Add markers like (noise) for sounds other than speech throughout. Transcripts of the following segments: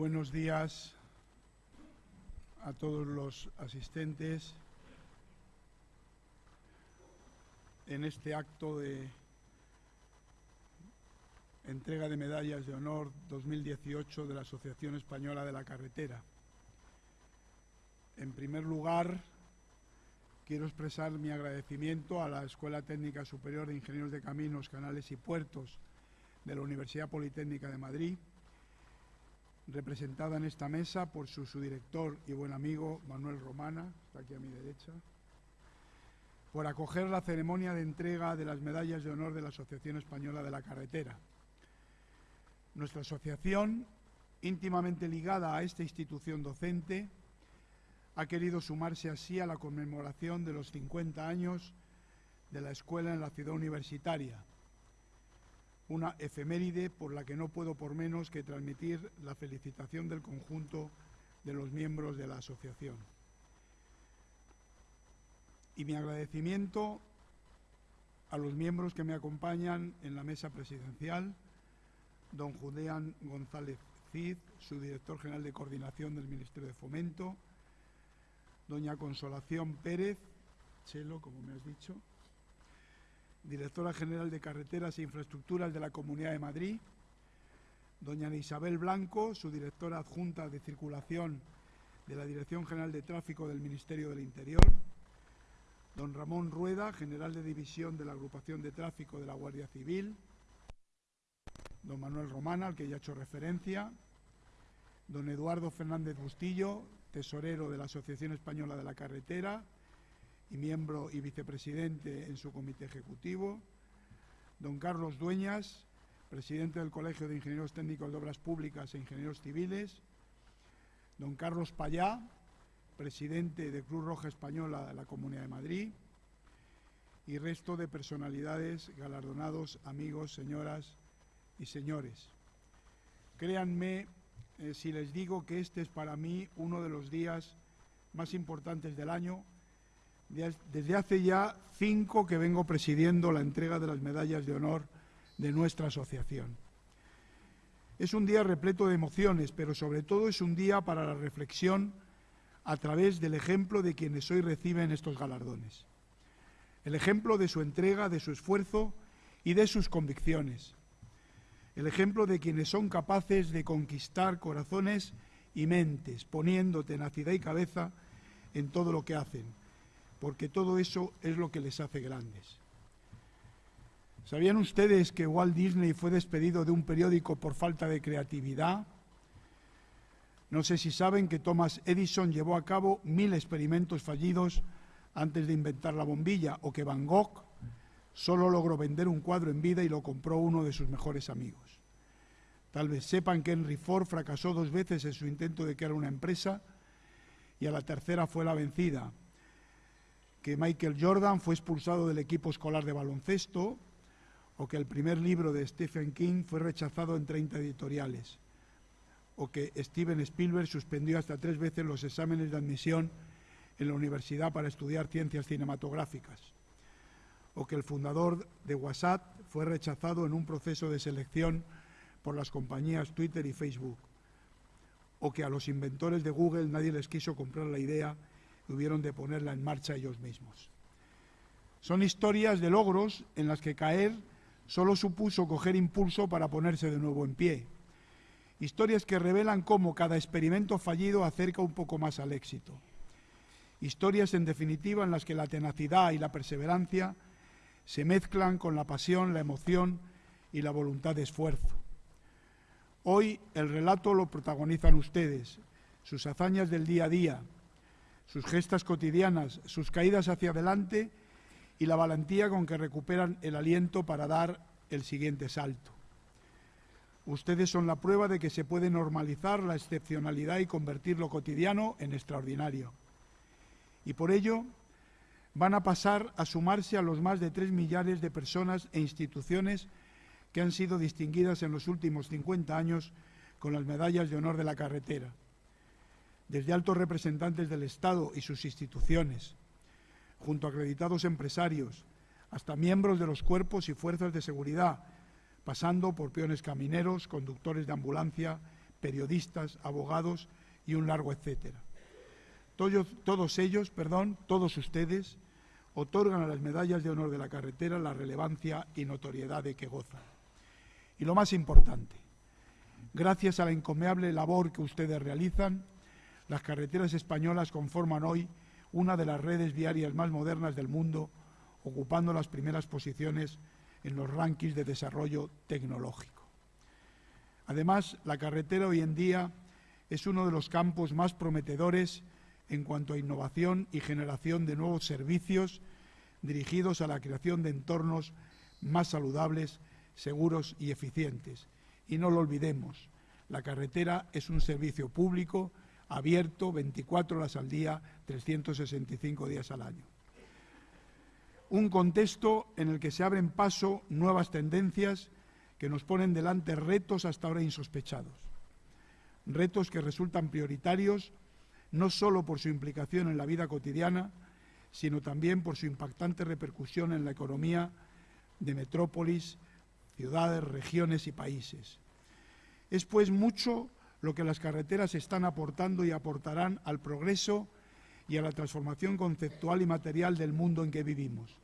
Buenos días a todos los asistentes en este acto de entrega de medallas de honor 2018 de la Asociación Española de la Carretera. En primer lugar, quiero expresar mi agradecimiento a la Escuela Técnica Superior de Ingenieros de Caminos, Canales y Puertos de la Universidad Politécnica de Madrid, representada en esta mesa por su, director y buen amigo Manuel Romana, está aquí a mi derecha, por acoger la ceremonia de entrega de las medallas de honor de la Asociación Española de la Carretera. Nuestra asociación, íntimamente ligada a esta institución docente, ha querido sumarse así a la conmemoración de los 50 años de la escuela en la ciudad universitaria, una efeméride por la que no puedo por menos que transmitir la felicitación del conjunto de los miembros de la asociación. Y mi agradecimiento a los miembros que me acompañan en la mesa presidencial, don Judean González Cid, su director general de coordinación del Ministerio de Fomento, doña Consolación Pérez, Chelo, como me has dicho, directora general de Carreteras e Infraestructuras de la Comunidad de Madrid, doña Isabel Blanco, su directora adjunta de Circulación de la Dirección General de Tráfico del Ministerio del Interior, don Ramón Rueda, general de División de la Agrupación de Tráfico de la Guardia Civil, don Manuel Romana, al que ya he hecho referencia, don Eduardo Fernández Bustillo, tesorero de la Asociación Española de la Carretera y miembro y vicepresidente en su comité ejecutivo, don Carlos Dueñas, presidente del Colegio de Ingenieros Técnicos de Obras Públicas e Ingenieros Civiles, don Carlos Payá, presidente de Cruz Roja Española de la Comunidad de Madrid, y resto de personalidades, galardonados, amigos, señoras y señores. Créanme eh, si les digo que este es para mí uno de los días más importantes del año, desde hace ya cinco que vengo presidiendo la entrega de las medallas de honor de nuestra asociación. Es un día repleto de emociones, pero sobre todo es un día para la reflexión a través del ejemplo de quienes hoy reciben estos galardones. El ejemplo de su entrega, de su esfuerzo y de sus convicciones el ejemplo de quienes son capaces de conquistar corazones y mentes, poniendo tenacidad y cabeza en todo lo que hacen, porque todo eso es lo que les hace grandes. ¿Sabían ustedes que Walt Disney fue despedido de un periódico por falta de creatividad? No sé si saben que Thomas Edison llevó a cabo mil experimentos fallidos antes de inventar la bombilla, o que Van Gogh Solo logró vender un cuadro en vida y lo compró uno de sus mejores amigos. Tal vez sepan que Henry Ford fracasó dos veces en su intento de crear una empresa y a la tercera fue la vencida. Que Michael Jordan fue expulsado del equipo escolar de baloncesto o que el primer libro de Stephen King fue rechazado en 30 editoriales o que Steven Spielberg suspendió hasta tres veces los exámenes de admisión en la universidad para estudiar ciencias cinematográficas o que el fundador de WhatsApp fue rechazado en un proceso de selección por las compañías Twitter y Facebook, o que a los inventores de Google nadie les quiso comprar la idea y hubieron de ponerla en marcha ellos mismos. Son historias de logros en las que caer solo supuso coger impulso para ponerse de nuevo en pie. Historias que revelan cómo cada experimento fallido acerca un poco más al éxito. Historias, en definitiva, en las que la tenacidad y la perseverancia se mezclan con la pasión, la emoción y la voluntad de esfuerzo. Hoy el relato lo protagonizan ustedes, sus hazañas del día a día, sus gestas cotidianas, sus caídas hacia adelante y la valentía con que recuperan el aliento para dar el siguiente salto. Ustedes son la prueba de que se puede normalizar la excepcionalidad y convertir lo cotidiano en extraordinario. Y por ello van a pasar a sumarse a los más de tres millares de personas e instituciones que han sido distinguidas en los últimos 50 años con las medallas de honor de la carretera, desde altos representantes del Estado y sus instituciones, junto a acreditados empresarios, hasta miembros de los cuerpos y fuerzas de seguridad, pasando por peones camineros, conductores de ambulancia, periodistas, abogados y un largo etcétera. Todos, ellos, perdón, todos ustedes, otorgan a las medallas de honor de la carretera la relevancia y notoriedad de que gozan. Y lo más importante, gracias a la encomiable labor que ustedes realizan, las carreteras españolas conforman hoy una de las redes viarias más modernas del mundo, ocupando las primeras posiciones en los rankings de desarrollo tecnológico. Además, la carretera hoy en día es uno de los campos más prometedores en cuanto a innovación y generación de nuevos servicios dirigidos a la creación de entornos más saludables, seguros y eficientes. Y no lo olvidemos, la carretera es un servicio público abierto 24 horas al día, 365 días al año. Un contexto en el que se abren paso nuevas tendencias que nos ponen delante retos hasta ahora insospechados. Retos que resultan prioritarios no solo por su implicación en la vida cotidiana, sino también por su impactante repercusión en la economía de metrópolis, ciudades, regiones y países. Es pues mucho lo que las carreteras están aportando y aportarán al progreso y a la transformación conceptual y material del mundo en que vivimos.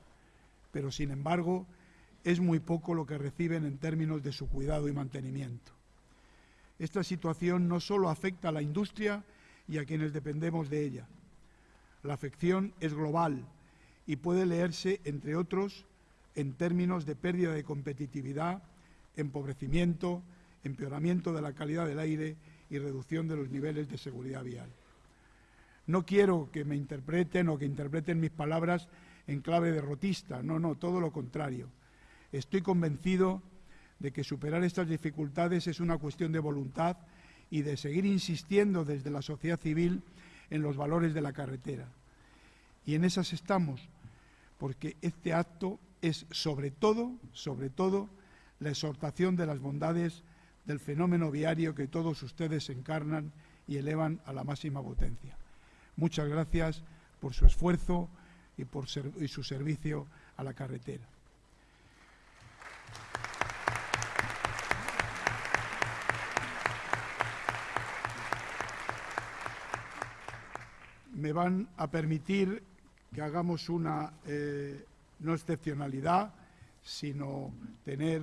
Pero, sin embargo, es muy poco lo que reciben en términos de su cuidado y mantenimiento. Esta situación no solo afecta a la industria y a quienes dependemos de ella. La afección es global y puede leerse, entre otros, en términos de pérdida de competitividad, empobrecimiento, empeoramiento de la calidad del aire y reducción de los niveles de seguridad vial. No quiero que me interpreten o que interpreten mis palabras en clave derrotista, no, no, todo lo contrario. Estoy convencido de que superar estas dificultades es una cuestión de voluntad y de seguir insistiendo desde la sociedad civil en los valores de la carretera. Y en esas estamos, porque este acto es sobre todo, sobre todo, la exhortación de las bondades del fenómeno viario que todos ustedes encarnan y elevan a la máxima potencia. Muchas gracias por su esfuerzo y por su servicio a la carretera. me van a permitir que hagamos una eh, no excepcionalidad, sino tener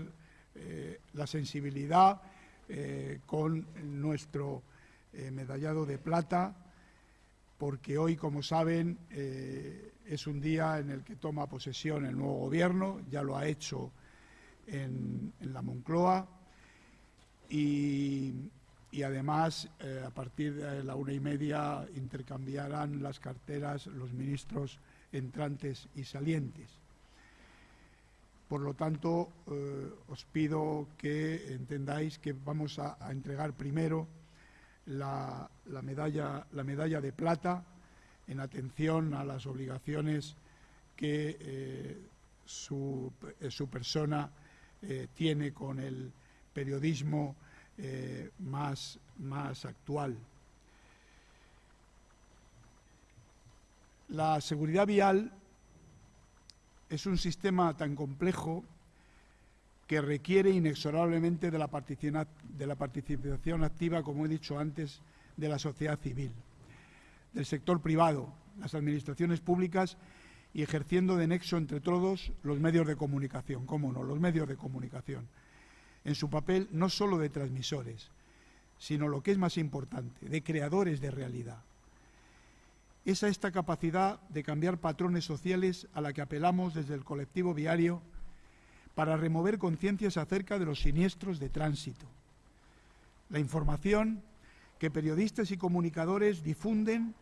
eh, la sensibilidad eh, con nuestro medallado de plata, porque hoy, como saben, es un día en el que toma posesión el nuevo gobierno, ya lo ha hecho en, la Moncloa, y, además eh, a partir de la una y media intercambiarán las carteras los ministros entrantes y salientes. Por lo tanto, eh, os pido que entendáis que vamos a, entregar primero la, medalla, la, medalla, de plata en atención a las obligaciones que eh, su, su, persona tiene con el periodismo eh, más actual. La seguridad vial es un sistema tan complejo que requiere inexorablemente de la, participación activa, como he dicho antes, de la sociedad civil, del sector privado, las administraciones públicas y ejerciendo de nexo entre todos los medios de comunicación, cómo no, los medios de comunicación en su papel no solo de transmisores, sino lo que es más importante, de creadores de realidad. Es a esta capacidad de cambiar patrones sociales a la que apelamos desde el colectivo viario para remover conciencias acerca de los siniestros de tránsito. La información que periodistas y comunicadores difunden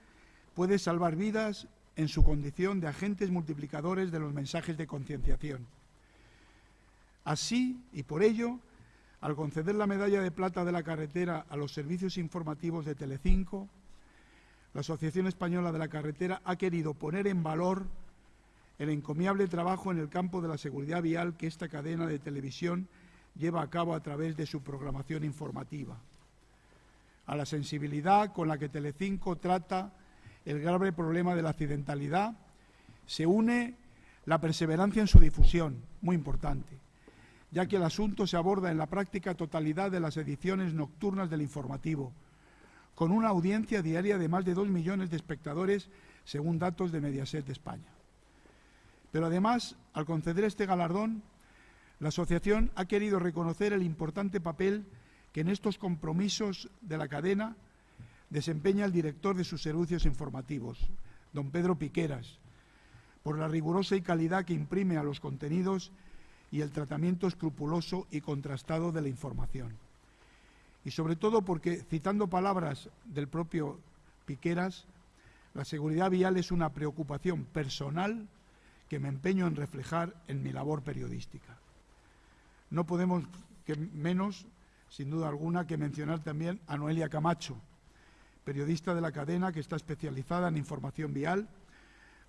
puede salvar vidas en su condición de agentes multiplicadores de los mensajes de concienciación. Así, y por ello, al conceder la medalla de plata de la carretera a los servicios informativos de Telecinco, la Asociación Española de la Carretera ha querido poner en valor el encomiable trabajo en el campo de la seguridad vial que esta cadena de televisión lleva a cabo a través de su programación informativa. A la sensibilidad con la que Telecinco trata el grave problema de la accidentalidad se une la perseverancia en su difusión, muy importante, ya que el asunto se aborda en la práctica totalidad de las ediciones nocturnas del informativo, con una audiencia diaria de más de dos millones de espectadores, según datos de Mediaset de España. Pero además, al conceder este galardón, la Asociación ha querido reconocer el importante papel que en estos compromisos de la cadena desempeña el director de sus servicios informativos, don Pedro Piqueras, por la rigurosa y calidad que imprime a los contenidos y el tratamiento escrupuloso y contrastado de la información. Y sobre todo porque, citando palabras del propio Piqueras, la seguridad vial es una preocupación personal que me empeño en reflejar en mi labor periodística. No podemos menos, sin duda alguna, que mencionar también a Noelia Camacho, periodista de la cadena que está especializada en información vial,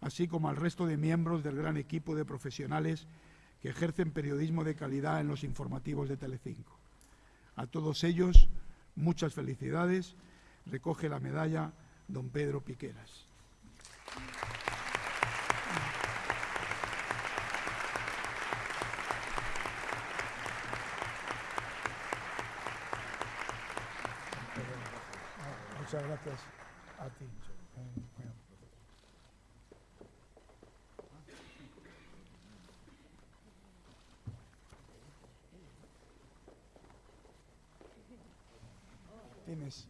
así como al resto de miembros del gran equipo de profesionales que ejercen periodismo de calidad en los informativos de Telecinco. A todos ellos, muchas felicidades. Recoge la medalla don Pedro Piqueras. Muchas gracias a ti. Tienes.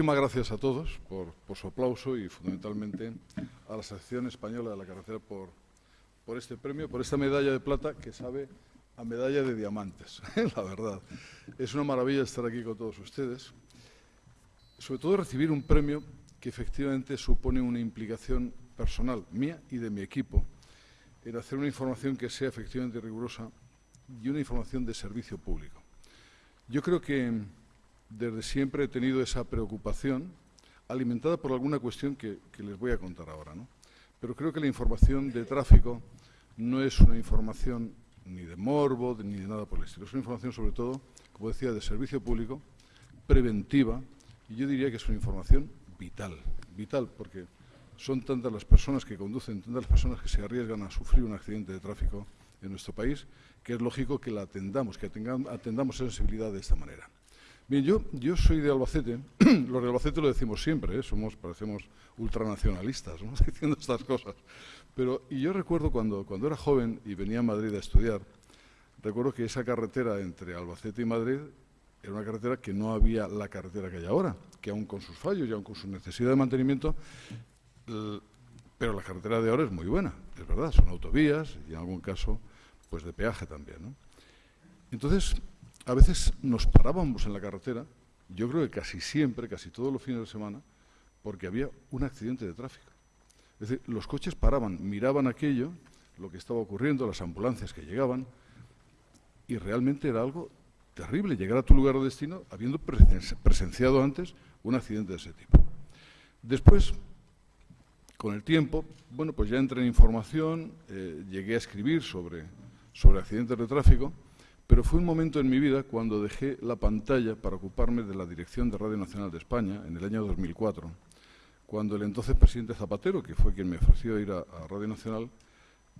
Muchísimas gracias a todos por, su aplauso y fundamentalmente a la Asociación Española de la Carretera por, por este premio, por esta medalla de plata que sabe a medalla de diamantes, (laughs) la verdad. Es una maravilla estar aquí con todos ustedes, sobre todo recibir un premio que efectivamente supone una implicación personal mía y de mi equipo en hacer una información que sea efectivamente rigurosa y una información de servicio público. Yo creo que desde siempre he tenido esa preocupación, alimentada por alguna cuestión que, les voy a contar ahora. ¿no? Pero creo que la información de tráfico no es una información ni de morbo, ni de nada por el estilo. Es una información, sobre todo, como decía, de servicio público, preventiva, y yo diría que es una información vital. Vital, porque son tantas las personas que conducen, tantas las personas que se arriesgan a sufrir un accidente de tráfico en nuestro país, que es lógico que la atendamos, que atendamos sensibilidad de esta manera. Bien, yo, soy de Albacete, (clears throat) los de Albacete lo decimos siempre, ¿eh? somos, parecemos ultranacionalistas, ¿no? (laughs) diciendo estas cosas. Pero, y yo recuerdo cuando, cuando era joven y venía a Madrid a estudiar, recuerdo que esa carretera entre Albacete y Madrid era una carretera que no había la carretera que hay ahora, que aún con sus fallos y aún con su necesidad de mantenimiento, pero la carretera de ahora es muy buena, es verdad, son autovías y en algún caso pues de peaje también. Entonces, a veces nos parábamos en la carretera, yo creo que casi siempre, casi todos los fines de semana, porque había un accidente de tráfico. Es decir, los coches paraban, miraban aquello, lo que estaba ocurriendo, las ambulancias que llegaban, y realmente era algo terrible llegar a tu lugar de destino habiendo presenciado antes un accidente de ese tipo. Después, con el tiempo, bueno, pues ya entré en información, eh, llegué a escribir sobre, sobre accidentes de tráfico, pero fue un momento en mi vida cuando dejé la pantalla para ocuparme de la dirección de Radio Nacional de España en el año 2004, cuando el entonces presidente Zapatero, que fue quien me ofreció ir a, Radio Nacional,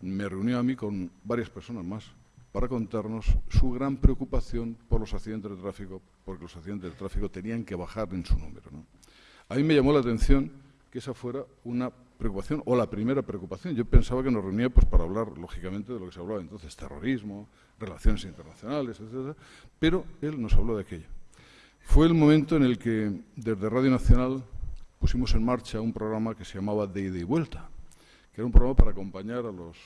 me reunió a mí con varias personas más para contarnos su gran preocupación por los accidentes de tráfico, porque los accidentes de tráfico tenían que bajar en su número. A mí me llamó la atención que esa fuera una preocupación o la primera preocupación. Yo pensaba que nos reunía pues para hablar, lógicamente, de lo que se hablaba entonces, terrorismo, relaciones internacionales, etcétera, pero él nos habló de aquello. Fue el momento en el que desde Radio Nacional pusimos en marcha un programa que se llamaba De ida y vuelta, que era un programa para acompañar a los,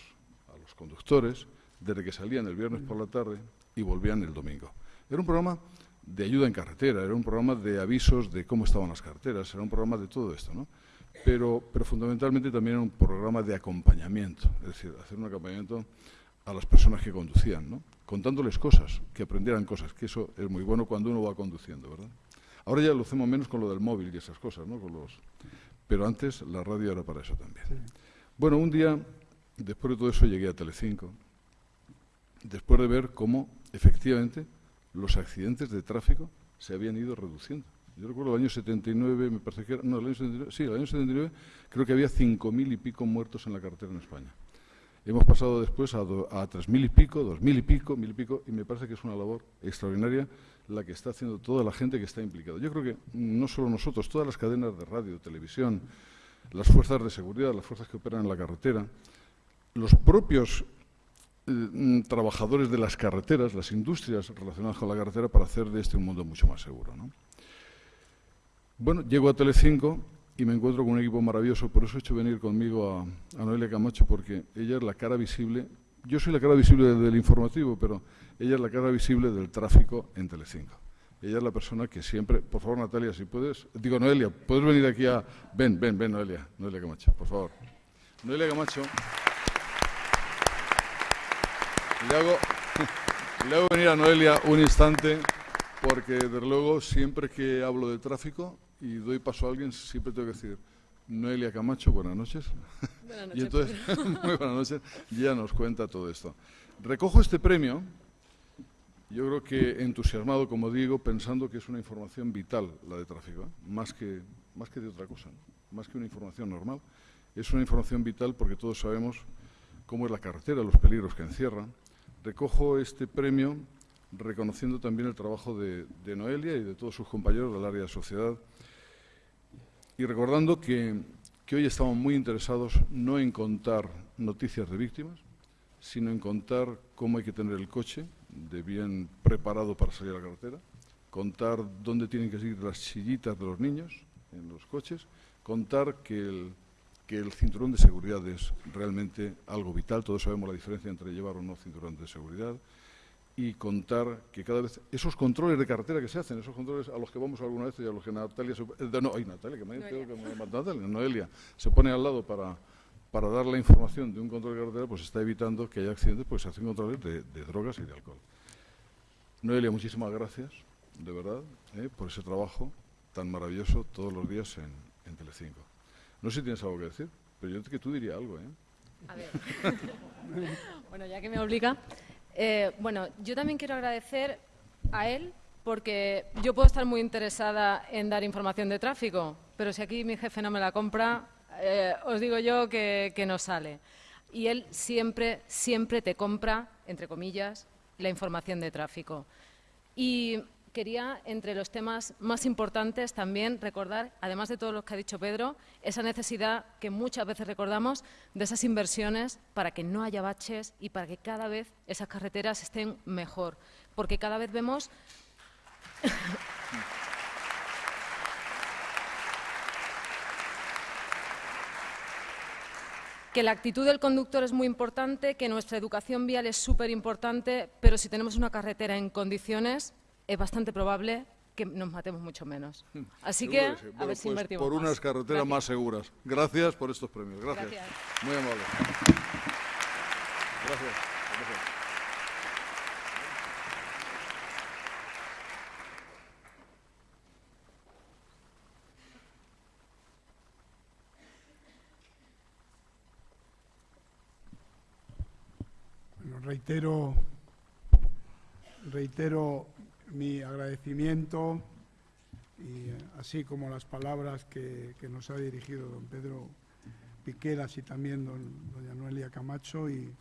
a los conductores desde que salían el viernes por la tarde y volvían el domingo. Era un programa de ayuda en carretera, era un programa de avisos de cómo estaban las carreteras, era un programa de todo esto, ¿no? Pero, pero fundamentalmente también un programa de acompañamiento, es decir, hacer un acompañamiento a las personas que conducían, ¿no? contándoles cosas, que aprendieran cosas, que eso es muy bueno cuando uno va conduciendo, ¿verdad? Ahora ya lo hacemos menos con lo del móvil y esas cosas, ¿no? Con los... Pero antes la radio era para eso también. Bueno, un día, después de todo eso, llegué a Telecinco, después de ver cómo, efectivamente, los accidentes de tráfico se habían ido reduciendo. Yo recuerdo el año 79, me parece que era, no, el año 79, sí, el año 79 creo que había 5.000 y pico muertos en la carretera en España. Hemos pasado después a, a 3.000 y pico, 2.000 y pico, 1.000 y pico, y me parece que es una labor extraordinaria la que está haciendo toda la gente que está implicada. Yo creo que no solo nosotros, todas las cadenas de radio, televisión, las fuerzas de seguridad, las fuerzas que operan en la carretera, los propios eh, trabajadores de las carreteras, las industrias relacionadas con la carretera, para hacer de este un mundo mucho más seguro. ¿no? Bueno, llego a Telecinco y me encuentro con un equipo maravilloso, por eso he hecho venir conmigo a, Noelia Camacho, porque ella es la cara visible, yo soy la cara visible del informativo, pero ella es la cara visible del tráfico en Telecinco. Ella es la persona que siempre, por favor Natalia, si puedes, digo Noelia, puedes venir aquí a, ven, ven, ven Noelia, Noelia Camacho, por favor. Noelia Camacho, le hago, (laughs) le hago venir a Noelia un instante, porque desde luego siempre que hablo de tráfico, y doy paso a alguien, siempre tengo que decir, Noelia Camacho, buenas noches. Buenas (laughs) noches. y entonces, (laughs) muy buenas noches, ya nos cuenta todo esto. Recojo este premio, yo creo que entusiasmado, como digo, pensando que es una información vital la de tráfico, ¿eh? más, que, más que de otra cosa, más que una información normal. Es una información vital porque todos sabemos cómo es la carretera, los peligros que encierra. Recojo este premio reconociendo también el trabajo de, de Noelia y de todos sus compañeros del área de sociedad y recordando que, hoy estamos muy interesados no en contar noticias de víctimas, sino en contar cómo hay que tener el coche de bien preparado para salir a la carretera, contar dónde tienen que seguir las sillitas de los niños en los coches, contar que el, que el cinturón de seguridad es realmente algo vital, todos sabemos la diferencia entre llevar o no cinturón de seguridad, y contar que cada vez esos controles de carretera que se hacen, esos controles a los que vamos alguna vez y a los que Natalia, se, eh, no, ay, Natalia, que me, Noelia. Que me Natalia, Noelia, se pone al lado para, para dar la información de un control de carretera, pues está evitando que haya accidentes, pues se hacen controles de, drogas y de alcohol. Noelia, muchísimas gracias, de verdad, eh, por ese trabajo tan maravilloso todos los días en, en Telecinco. No sé si tienes algo que decir, pero yo creo que tú dirías algo, ¿eh? A ver. (laughs) bueno, ya que me obliga, eh, bueno, yo también quiero agradecer a él porque yo puedo estar muy interesada en dar información de tráfico, pero si aquí mi jefe no me la compra, eh, os digo yo que, que no sale. Y él siempre, siempre te compra, entre comillas, la información de tráfico. Y quería, entre los temas más importantes, también recordar, además de todo lo que ha dicho Pedro, esa necesidad que muchas veces recordamos de esas inversiones para que no haya baches y para que cada vez esas carreteras estén mejor. Porque cada vez vemos... (laughs) que la actitud del conductor es muy importante, que nuestra educación vial es súper importante, pero si tenemos una carretera en condiciones, es bastante probable que nos matemos mucho menos. Hmm. Así que, a ver si pues invertimos Por unas carreteras más seguras. Gracias por estos premios. Gracias. Muy amable. Gracias. Bueno, reitero, reitero mi agradecimiento y eh, así como las palabras que, nos ha dirigido don Pedro Piqueras y también doña Noelia Camacho y,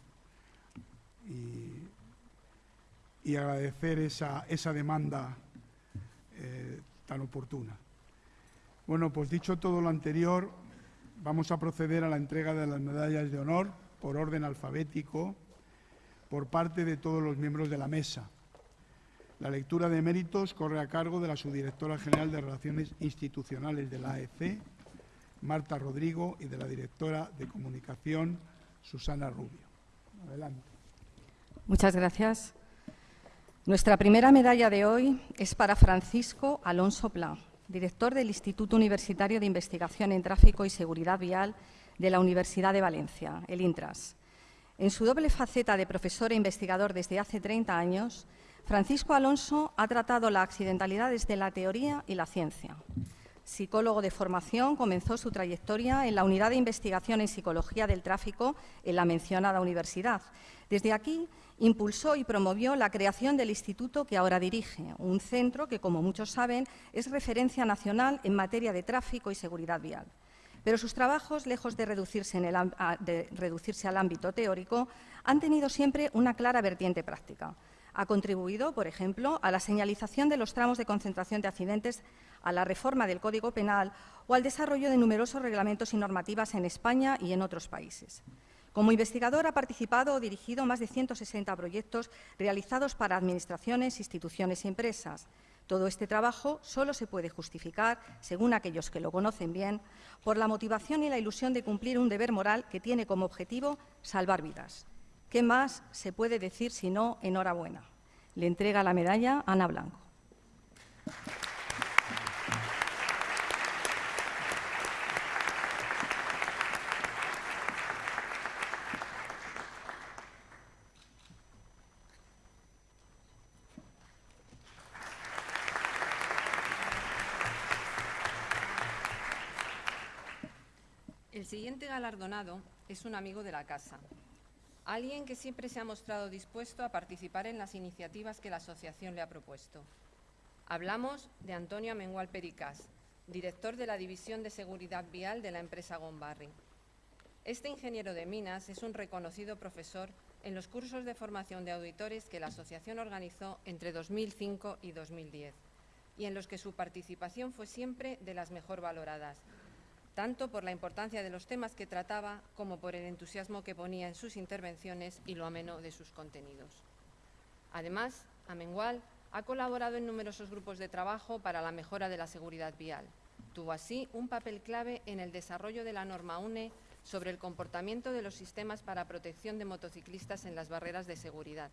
y, agradecer esa, esa demanda eh, tan oportuna. Bueno, pues dicho todo lo anterior, vamos a proceder a la entrega de las medallas de honor por orden alfabético por parte de todos los miembros de la mesa. La lectura de méritos corre a cargo de la subdirectora general de Relaciones Institucionales de la AEC, Marta Rodrigo, y de la directora de Comunicación, Susana Rubio. Adelante. Muchas gracias. Nuestra primera medalla de hoy es para Francisco Alonso Pla, director del Instituto Universitario de Investigación en Tráfico y Seguridad Vial de la Universidad de Valencia, el INTRAS. En su doble faceta de profesor e investigador desde hace 30 años, Francisco Alonso ha tratado la accidentalidad desde la teoría y la ciencia. Psicólogo de formación, comenzó su trayectoria en la Unidad de Investigación en Psicología del Tráfico en la mencionada universidad. Desde aquí impulsó y promovió la creación del instituto que ahora dirige, un centro que, como muchos saben, es referencia nacional en materia de tráfico y seguridad vial. Pero sus trabajos, lejos de reducirse, al ámbito teórico, han tenido siempre una clara vertiente práctica. Ha contribuido, por ejemplo, a la señalización de los tramos de concentración de accidentes, a la reforma del Código Penal o al desarrollo de numerosos reglamentos y normativas en España y en otros países. Como investigador ha participado o dirigido más de 160 proyectos realizados para administraciones, instituciones y empresas. Todo este trabajo solo se puede justificar, según aquellos que lo conocen bien, por la motivación y la ilusión de cumplir un deber moral que tiene como objetivo salvar vidas. ¿Qué más se puede decir si no enhorabuena? Le entrega la medalla Ana Blanco. El siguiente galardonado es un amigo de la casa, Alguien que siempre se ha mostrado dispuesto a participar en las iniciativas que la asociación le ha propuesto. Hablamos de Antonio Amengual Pericas, director de la División de Seguridad Vial de la empresa Gombarri. Este ingeniero de minas es un reconocido profesor en los cursos de formación de auditores que la asociación organizó entre 2005 y 2010 y en los que su participación fue siempre de las mejor valoradas, tanto por la importancia de los temas que trataba como por el entusiasmo que ponía en sus intervenciones y lo ameno de sus contenidos. Además, Amengual ha colaborado en numerosos grupos de trabajo para la mejora de la seguridad vial. Tuvo así un papel clave en el desarrollo de la norma UNE sobre el comportamiento de los sistemas para protección de motociclistas en las barreras de seguridad.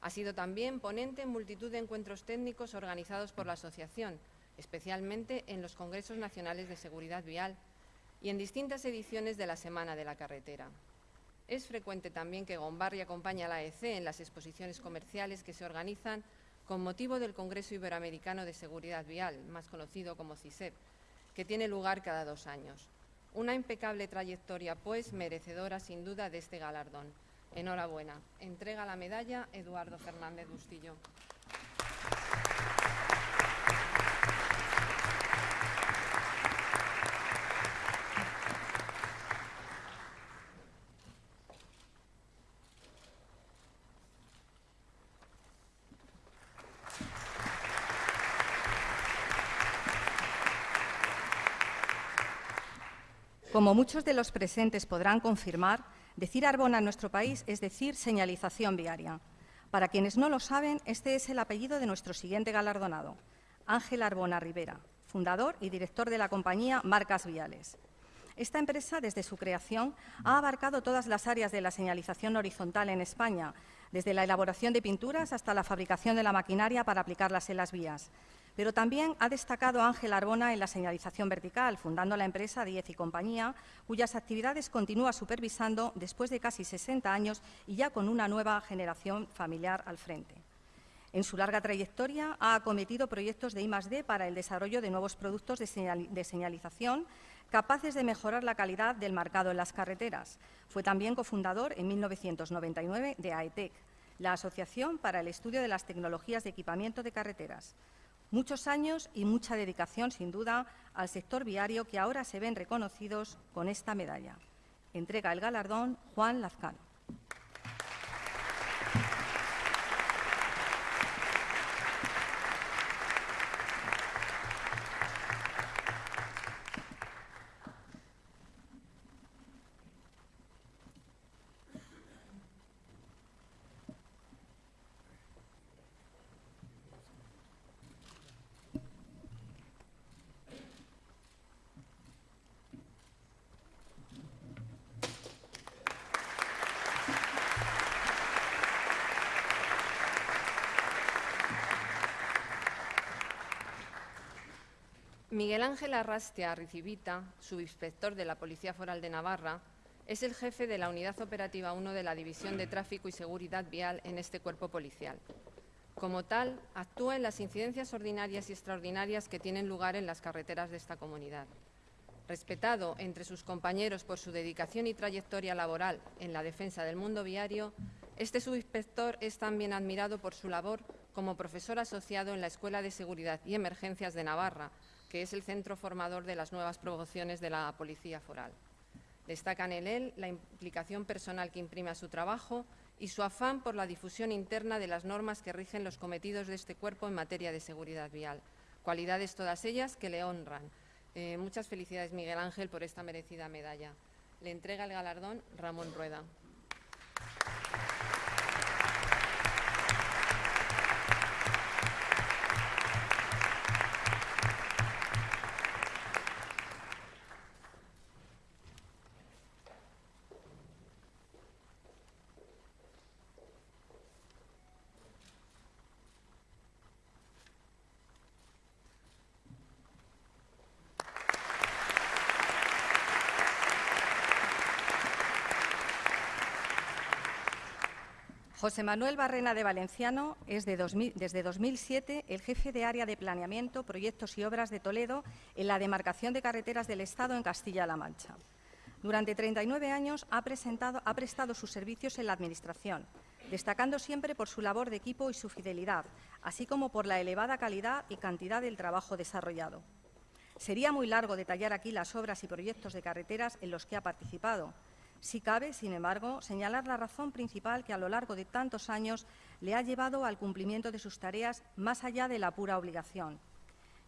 Ha sido también ponente en multitud de encuentros técnicos organizados por la Asociación, especialmente en los Congresos Nacionales de Seguridad Vial y en distintas ediciones de la Semana de la Carretera. Es frecuente también que Gombarri acompañe a la EC en las exposiciones comerciales que se organizan con motivo del Congreso Iberoamericano de Seguridad Vial, más conocido como CISEP, que tiene lugar cada dos años. Una impecable trayectoria, pues, merecedora sin duda de este galardón. Enhorabuena. Entrega la medalla Eduardo Fernández Bustillo. Como muchos de los presentes podrán confirmar, decir Arbona en nuestro país es decir señalización viaria. Para quienes no lo saben, este es el apellido de nuestro siguiente galardonado, Ángel Arbona Rivera, fundador y director de la compañía Marcas Viales. Esta empresa, desde su creación, ha abarcado todas las áreas de la señalización horizontal en España, desde la elaboración de pinturas hasta la fabricación de la maquinaria para aplicarlas en las vías, pero también ha destacado Ángel Arbona en la señalización vertical, fundando la empresa Diez y Compañía, cuyas actividades continúa supervisando después de casi 60 años y ya con una nueva generación familiar al frente. En su larga trayectoria ha acometido proyectos de I+D para el desarrollo de nuevos productos de, señalización capaces de mejorar la calidad del marcado en las carreteras. Fue también cofundador en 1999 de AETEC, la Asociación para el Estudio de las Tecnologías de Equipamiento de Carreteras. Muchos años y mucha dedicación, sin duda, al sector viario que ahora se ven reconocidos con esta medalla. Entrega el galardón Juan Lazcano. Miguel Ángel Arrastia Ricibita, subinspector de la Policía Foral de Navarra, es el jefe de la Unidad Operativa 1 de la División de Tráfico y Seguridad Vial en este cuerpo policial. Como tal, actúa en las incidencias ordinarias y extraordinarias que tienen lugar en las carreteras de esta comunidad. Respetado entre sus compañeros por su dedicación y trayectoria laboral en la defensa del mundo viario, este subinspector es también admirado por su labor como profesor asociado en la Escuela de Seguridad y Emergencias de Navarra, que es el centro formador de las nuevas promociones de la Policía Foral. Destacan en él la implicación personal que imprime a su trabajo y su afán por la difusión interna de las normas que rigen los cometidos de este cuerpo en materia de seguridad vial, cualidades todas ellas que le honran. Eh, muchas felicidades, Miguel Ángel, por esta merecida medalla. Le entrega el galardón Ramón Rueda. José Manuel Barrena de Valenciano es desde 2007 el jefe de área de planeamiento, proyectos y obras de Toledo en la demarcación de carreteras del Estado en Castilla-La Mancha. Durante 39 años ha, ha prestado sus servicios en la Administración, destacando siempre por su labor de equipo y su fidelidad, así como por la elevada calidad y cantidad del trabajo desarrollado. Sería muy largo detallar aquí las obras y proyectos de carreteras en los que ha participado, si cabe, sin embargo, señalar la razón principal que a lo largo de tantos años le ha llevado al cumplimiento de sus tareas más allá de la pura obligación.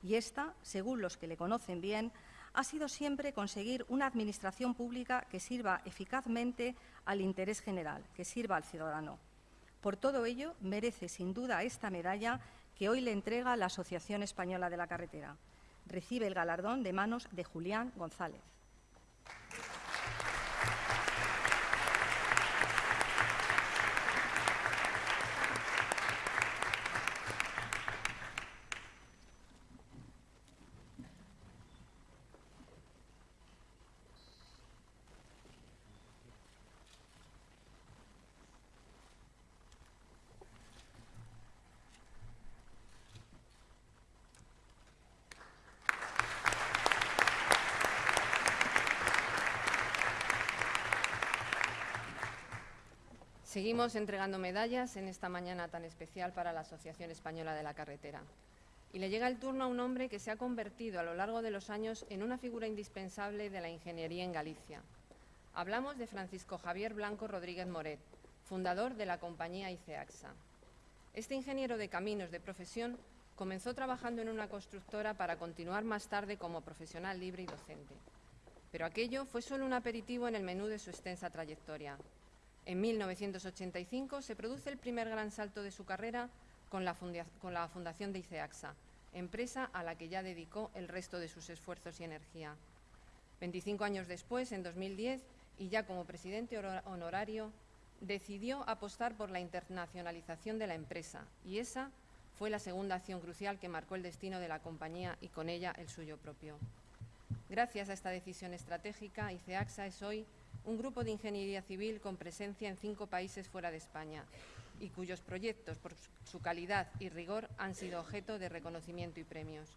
Y esta, según los que le conocen bien, ha sido siempre conseguir una administración pública que sirva eficazmente al interés general, que sirva al ciudadano. Por todo ello, merece sin duda esta medalla que hoy le entrega la Asociación Española de la Carretera. Recibe el galardón de manos de Julián González. Seguimos entregando medallas en esta mañana tan especial para la Asociación Española de la Carretera. Y le llega el turno a un hombre que se ha convertido a lo largo de los años en una figura indispensable de la ingeniería en Galicia. Hablamos de Francisco Javier Blanco Rodríguez Moret, fundador de la compañía ICEAXA. Este ingeniero de caminos de profesión comenzó trabajando en una constructora para continuar más tarde como profesional libre y docente. Pero aquello fue solo un aperitivo en el menú de su extensa trayectoria. En 1985 se produce el primer gran salto de su carrera con la, fundación de ICEAXA, empresa a la que ya dedicó el resto de sus esfuerzos y energía. 25 años después, en 2010, y ya como presidente honorario, decidió apostar por la internacionalización de la empresa y esa fue la segunda acción crucial que marcó el destino de la compañía y con ella el suyo propio. Gracias a esta decisión estratégica, ICEAXA es hoy un grupo de ingeniería civil con presencia en cinco países fuera de España y cuyos proyectos, por su calidad y rigor, han sido objeto de reconocimiento y premios.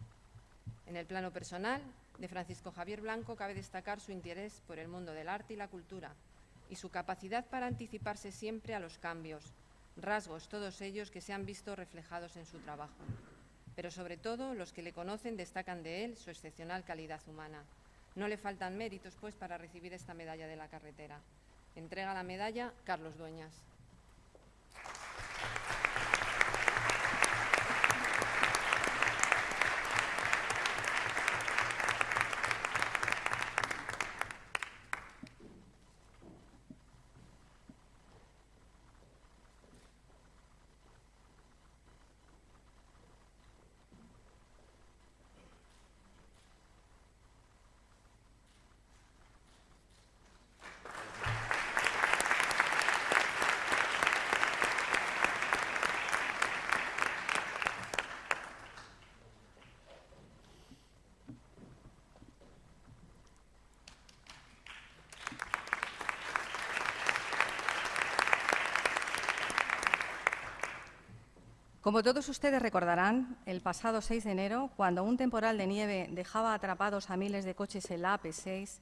En el plano personal, de Francisco Javier Blanco cabe destacar su interés por el mundo del arte y la cultura y su capacidad para anticiparse siempre a los cambios, rasgos todos ellos que se han visto reflejados en su trabajo. Pero sobre todo, los que le conocen destacan de él su excepcional calidad humana no le faltan méritos, pues, para recibir esta medalla de la carretera. Entrega la medalla Carlos Dueñas. Como todos ustedes recordarán, el pasado 6 de enero, cuando un temporal de nieve dejaba atrapados a miles de coches en la AP6,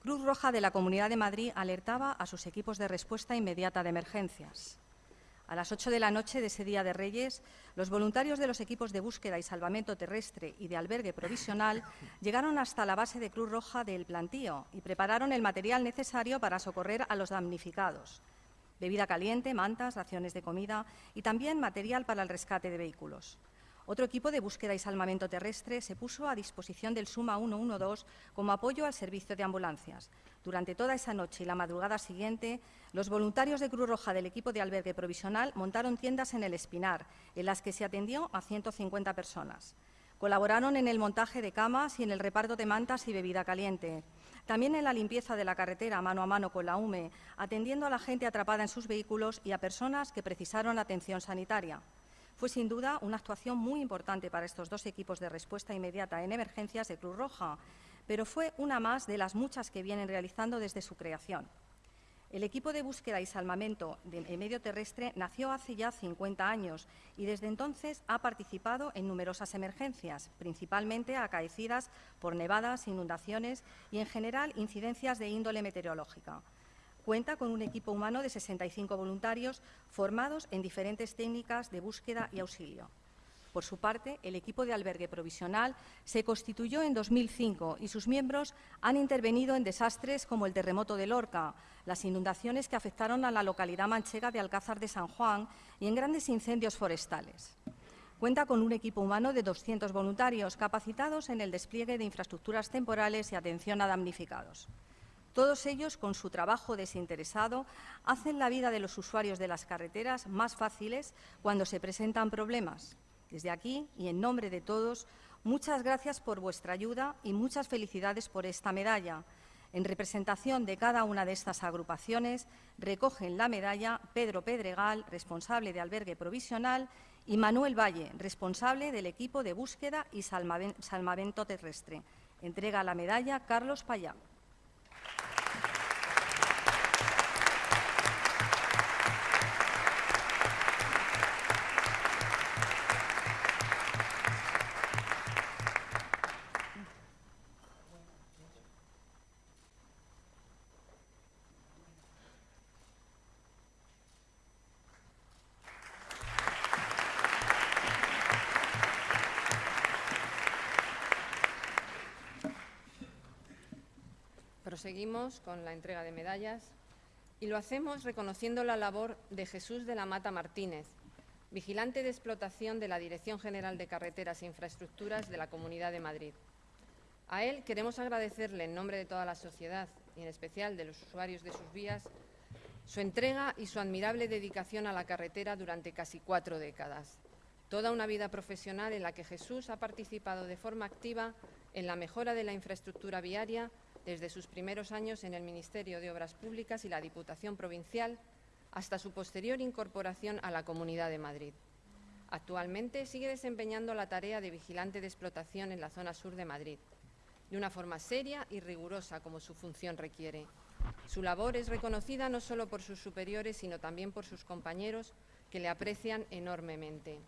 Cruz Roja de la Comunidad de Madrid alertaba a sus equipos de respuesta inmediata de emergencias. A las 8 de la noche de ese día de Reyes, los voluntarios de los equipos de búsqueda y salvamento terrestre y de albergue provisional llegaron hasta la base de Cruz Roja del plantío y prepararon el material necesario para socorrer a los damnificados. Bebida caliente, mantas, raciones de comida y también material para el rescate de vehículos. Otro equipo de búsqueda y salvamento terrestre se puso a disposición del Suma 112 como apoyo al servicio de ambulancias. Durante toda esa noche y la madrugada siguiente, los voluntarios de Cruz Roja del equipo de albergue provisional montaron tiendas en el Espinar, en las que se atendió a 150 personas. Colaboraron en el montaje de camas y en el reparto de mantas y bebida caliente. También en la limpieza de la carretera mano a mano con la UME, atendiendo a la gente atrapada en sus vehículos y a personas que precisaron atención sanitaria. Fue sin duda una actuación muy importante para estos dos equipos de respuesta inmediata en emergencias de Cruz Roja, pero fue una más de las muchas que vienen realizando desde su creación. El equipo de búsqueda y salvamento de medio terrestre nació hace ya 50 años y desde entonces ha participado en numerosas emergencias, principalmente acaecidas por nevadas, inundaciones y, en general, incidencias de índole meteorológica. Cuenta con un equipo humano de 65 voluntarios formados en diferentes técnicas de búsqueda y auxilio. Por su parte, el equipo de albergue provisional se constituyó en 2005 y sus miembros han intervenido en desastres como el terremoto de Lorca, las inundaciones que afectaron a la localidad manchega de Alcázar de San Juan y en grandes incendios forestales. Cuenta con un equipo humano de 200 voluntarios capacitados en el despliegue de infraestructuras temporales y atención a damnificados. Todos ellos, con su trabajo desinteresado, hacen la vida de los usuarios de las carreteras más fáciles cuando se presentan problemas. Desde aquí, y en nombre de todos, muchas gracias por vuestra ayuda y muchas felicidades por esta medalla. En representación de cada una de estas agrupaciones, recogen la medalla Pedro Pedregal, responsable de albergue provisional, y Manuel Valle, responsable del equipo de búsqueda y salvamento terrestre. Entrega la medalla Carlos Payá. Seguimos con la entrega de medallas y lo hacemos reconociendo la labor de Jesús de la Mata Martínez, vigilante de explotación de la Dirección General de Carreteras e Infraestructuras de la Comunidad de Madrid. A él queremos agradecerle en nombre de toda la sociedad y en especial de los usuarios de sus vías su entrega y su admirable dedicación a la carretera durante casi cuatro décadas. Toda una vida profesional en la que Jesús ha participado de forma activa en la mejora de la infraestructura viaria desde sus primeros años en el Ministerio de Obras Públicas y la Diputación Provincial hasta su posterior incorporación a la Comunidad de Madrid. Actualmente sigue desempeñando la tarea de vigilante de explotación en la zona sur de Madrid, de una forma seria y rigurosa como su función requiere. Su labor es reconocida no solo por sus superiores, sino también por sus compañeros, que le aprecian enormemente.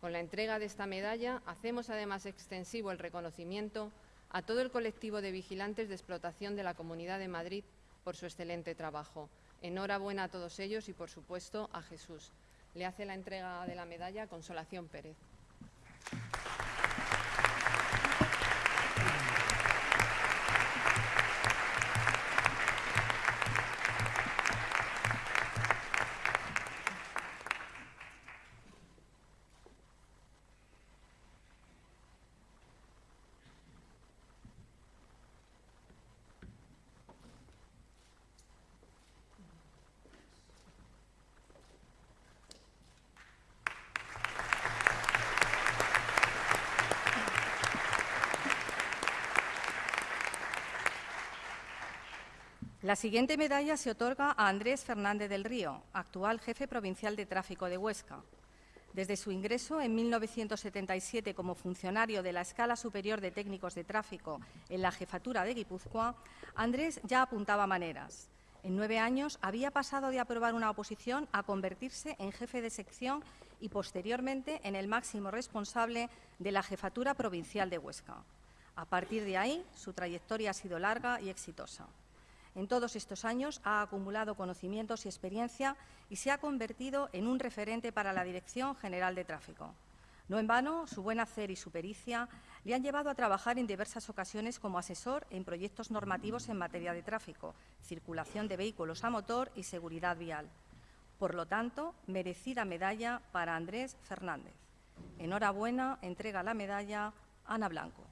Con la entrega de esta medalla hacemos además extensivo el reconocimiento a todo el colectivo de vigilantes de explotación de la Comunidad de Madrid por su excelente trabajo. Enhorabuena a todos ellos y, por supuesto, a Jesús. Le hace la entrega de la medalla Consolación Pérez. La siguiente medalla se otorga a Andrés Fernández del Río, actual jefe provincial de tráfico de Huesca. Desde su ingreso en 1977 como funcionario de la Escala Superior de Técnicos de Tráfico en la jefatura de Guipúzcoa, Andrés ya apuntaba maneras. En nueve años había pasado de aprobar una oposición a convertirse en jefe de sección y posteriormente en el máximo responsable de la Jefatura Provincial de Huesca. A partir de ahí, su trayectoria ha sido larga y exitosa. En todos estos años ha acumulado conocimientos y experiencia y se ha convertido en un referente para la Dirección General de Tráfico. No en vano, su buen hacer y su pericia le han llevado a trabajar en diversas ocasiones como asesor en proyectos normativos en materia de tráfico, circulación de vehículos a motor y seguridad vial. Por lo tanto, merecida medalla para Andrés Fernández. Enhorabuena, entrega la medalla Ana Blanco.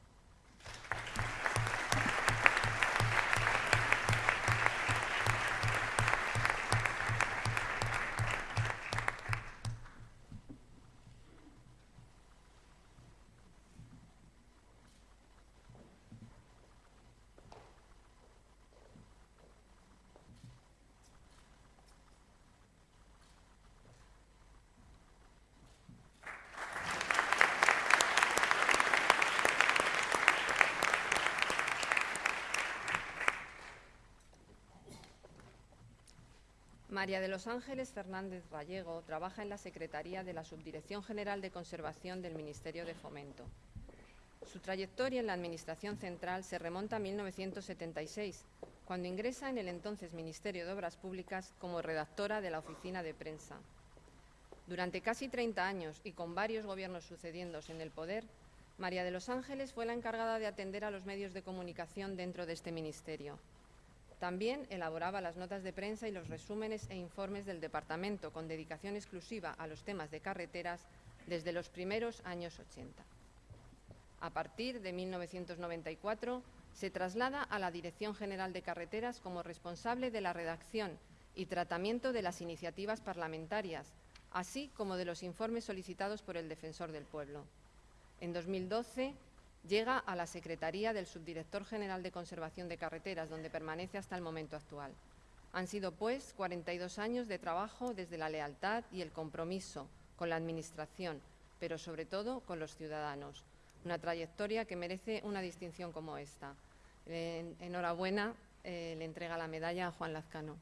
María de los Ángeles Fernández Gallego trabaja en la Secretaría de la Subdirección General de Conservación del Ministerio de Fomento. Su trayectoria en la Administración Central se remonta a 1976, cuando ingresa en el entonces Ministerio de Obras Públicas como redactora de la Oficina de Prensa. Durante casi 30 años y con varios gobiernos sucediéndose en el poder, María de los Ángeles fue la encargada de atender a los medios de comunicación dentro de este ministerio. También elaboraba las notas de prensa y los resúmenes e informes del departamento con dedicación exclusiva a los temas de carreteras desde los primeros años 80. A partir de 1994 se traslada a la Dirección General de Carreteras como responsable de la redacción y tratamiento de las iniciativas parlamentarias, así como de los informes solicitados por el Defensor del Pueblo. En 2012 llega a la Secretaría del Subdirector General de Conservación de Carreteras, donde permanece hasta el momento actual. Han sido, pues, 42 años de trabajo desde la lealtad y el compromiso con la Administración, pero sobre todo con los ciudadanos. Una trayectoria que merece una distinción como esta. enhorabuena, eh, le entrega la medalla a Juan Lazcano.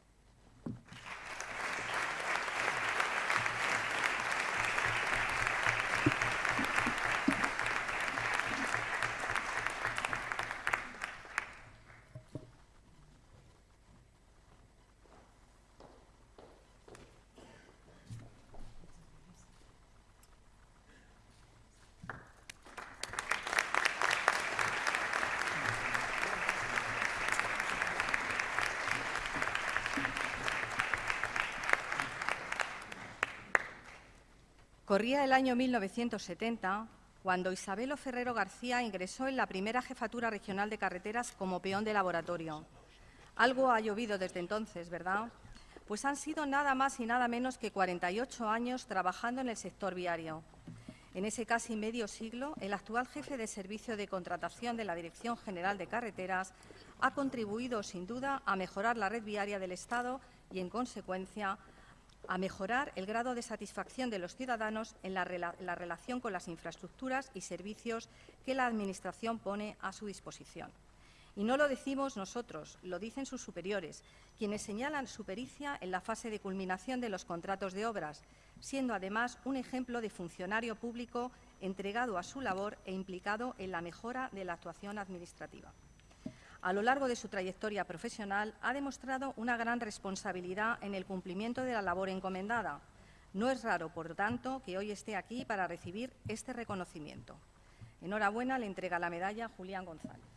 Corría el año 1970 cuando Isabelo Ferrero García ingresó en la primera jefatura regional de carreteras como peón de laboratorio. Algo ha llovido desde entonces, ¿verdad? Pues han sido nada más y nada menos que 48 años trabajando en el sector viario. En ese casi medio siglo, el actual jefe de servicio de contratación de la Dirección General de Carreteras ha contribuido, sin duda, a mejorar la red viaria del Estado y, en consecuencia, a mejorar el grado de satisfacción de los ciudadanos en la, relación con las infraestructuras y servicios que la Administración pone a su disposición. Y no lo decimos nosotros, lo dicen sus superiores, quienes señalan su pericia en la fase de culminación de los contratos de obras, siendo además un ejemplo de funcionario público entregado a su labor e implicado en la mejora de la actuación administrativa a lo largo de su trayectoria profesional ha demostrado una gran responsabilidad en el cumplimiento de la labor encomendada. No es raro, por tanto, que hoy esté aquí para recibir este reconocimiento. Enhorabuena, le entrega la medalla Julián González.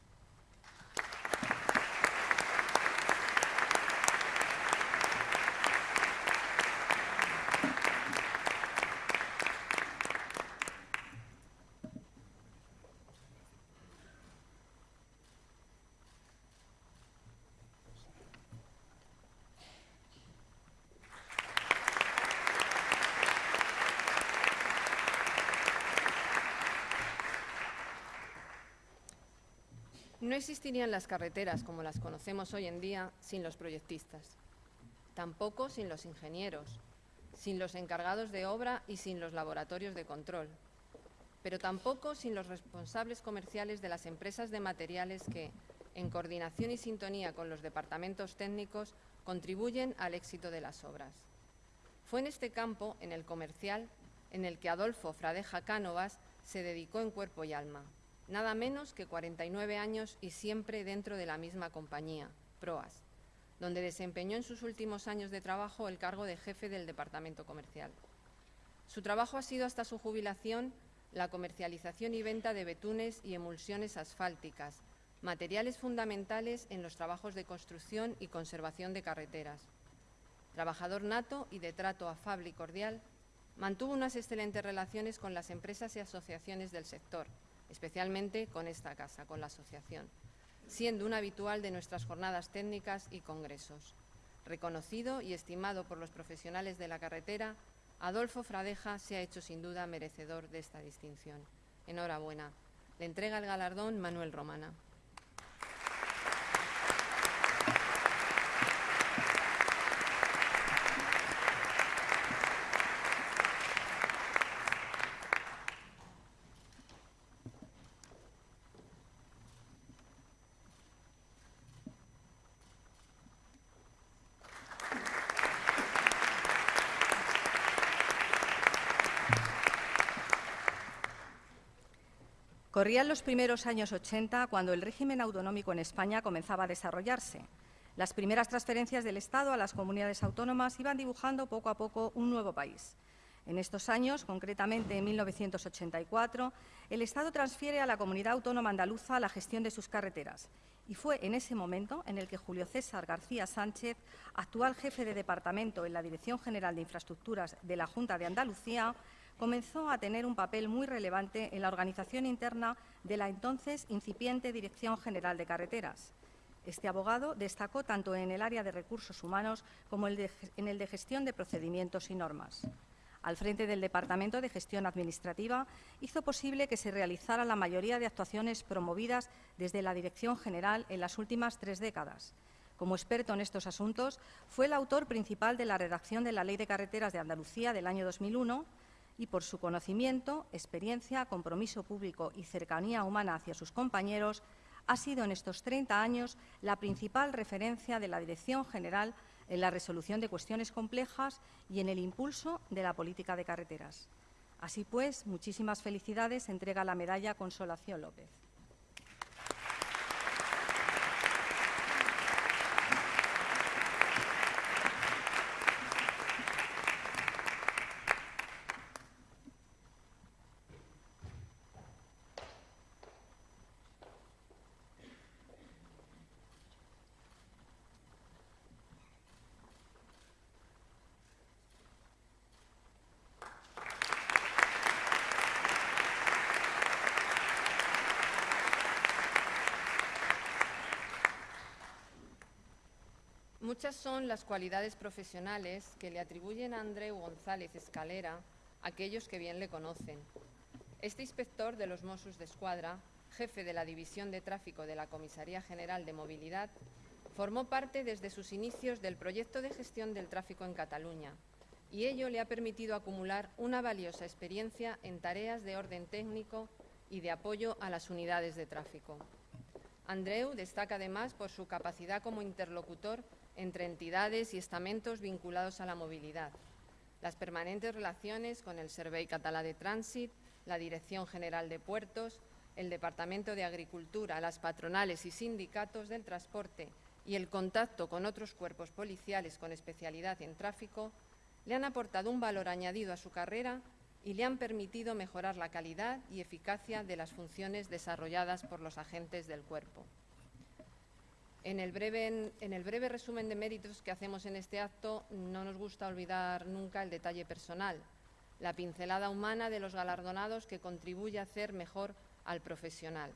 No existirían las carreteras como las conocemos hoy en día sin los proyectistas, tampoco sin los ingenieros, sin los encargados de obra y sin los laboratorios de control, pero tampoco sin los responsables comerciales de las empresas de materiales que, en coordinación y sintonía con los departamentos técnicos, contribuyen al éxito de las obras. Fue en este campo, en el comercial, en el que Adolfo Fradeja Cánovas se dedicó en cuerpo y alma. Nada menos que 49 años y siempre dentro de la misma compañía, Proas, donde desempeñó en sus últimos años de trabajo el cargo de jefe del departamento comercial. Su trabajo ha sido hasta su jubilación la comercialización y venta de betunes y emulsiones asfálticas, materiales fundamentales en los trabajos de construcción y conservación de carreteras. Trabajador nato y de trato afable y cordial, mantuvo unas excelentes relaciones con las empresas y asociaciones del sector, especialmente con esta casa, con la asociación, siendo un habitual de nuestras jornadas técnicas y congresos. Reconocido y estimado por los profesionales de la carretera, Adolfo Fradeja se ha hecho sin duda merecedor de esta distinción. Enhorabuena. Le entrega el galardón Manuel Romana. Corrían los primeros años 80 cuando el régimen autonómico en España comenzaba a desarrollarse. Las primeras transferencias del Estado a las comunidades autónomas iban dibujando poco a poco un nuevo país. En estos años, concretamente en 1984, el Estado transfiere a la comunidad autónoma andaluza la gestión de sus carreteras. Y fue en ese momento en el que Julio César García Sánchez, actual jefe de departamento en la Dirección General de Infraestructuras de la Junta de Andalucía, comenzó a tener un papel muy relevante en la organización interna de la entonces incipiente Dirección General de Carreteras. Este abogado destacó tanto en el área de recursos humanos como en el de gestión de procedimientos y normas. Al frente del Departamento de Gestión Administrativa, hizo posible que se realizara la mayoría de actuaciones promovidas desde la Dirección General en las últimas tres décadas. Como experto en estos asuntos, fue el autor principal de la redacción de la Ley de Carreteras de Andalucía del año 2001, y por su conocimiento, experiencia, compromiso público y cercanía humana hacia sus compañeros, ha sido en estos 30 años la principal referencia de la Dirección General en la resolución de cuestiones complejas y en el impulso de la política de carreteras. Así pues, muchísimas felicidades, entrega la medalla Consolación López. Muchas son las cualidades profesionales que le atribuyen a Andreu González Escalera aquellos que bien le conocen. Este inspector de los Mossos de Escuadra, jefe de la División de Tráfico de la Comisaría General de Movilidad, formó parte desde sus inicios del proyecto de gestión del tráfico en Cataluña y ello le ha permitido acumular una valiosa experiencia en tareas de orden técnico y de apoyo a las unidades de tráfico. Andreu destaca además por su capacidad como interlocutor entre entidades y estamentos vinculados a la movilidad, las permanentes relaciones con el Servei Català de Trànsit, la Dirección General de Puertos, el Departamento de Agricultura, las patronales y sindicatos del transporte y el contacto con otros cuerpos policiales con especialidad en tráfico, le han aportado un valor añadido a su carrera y le han permitido mejorar la calidad y eficacia de las funciones desarrolladas por los agentes del cuerpo. En el, breve, resumen de méritos que hacemos en este acto, no nos gusta olvidar nunca el detalle personal, la pincelada humana de los galardonados que contribuye a hacer mejor al profesional.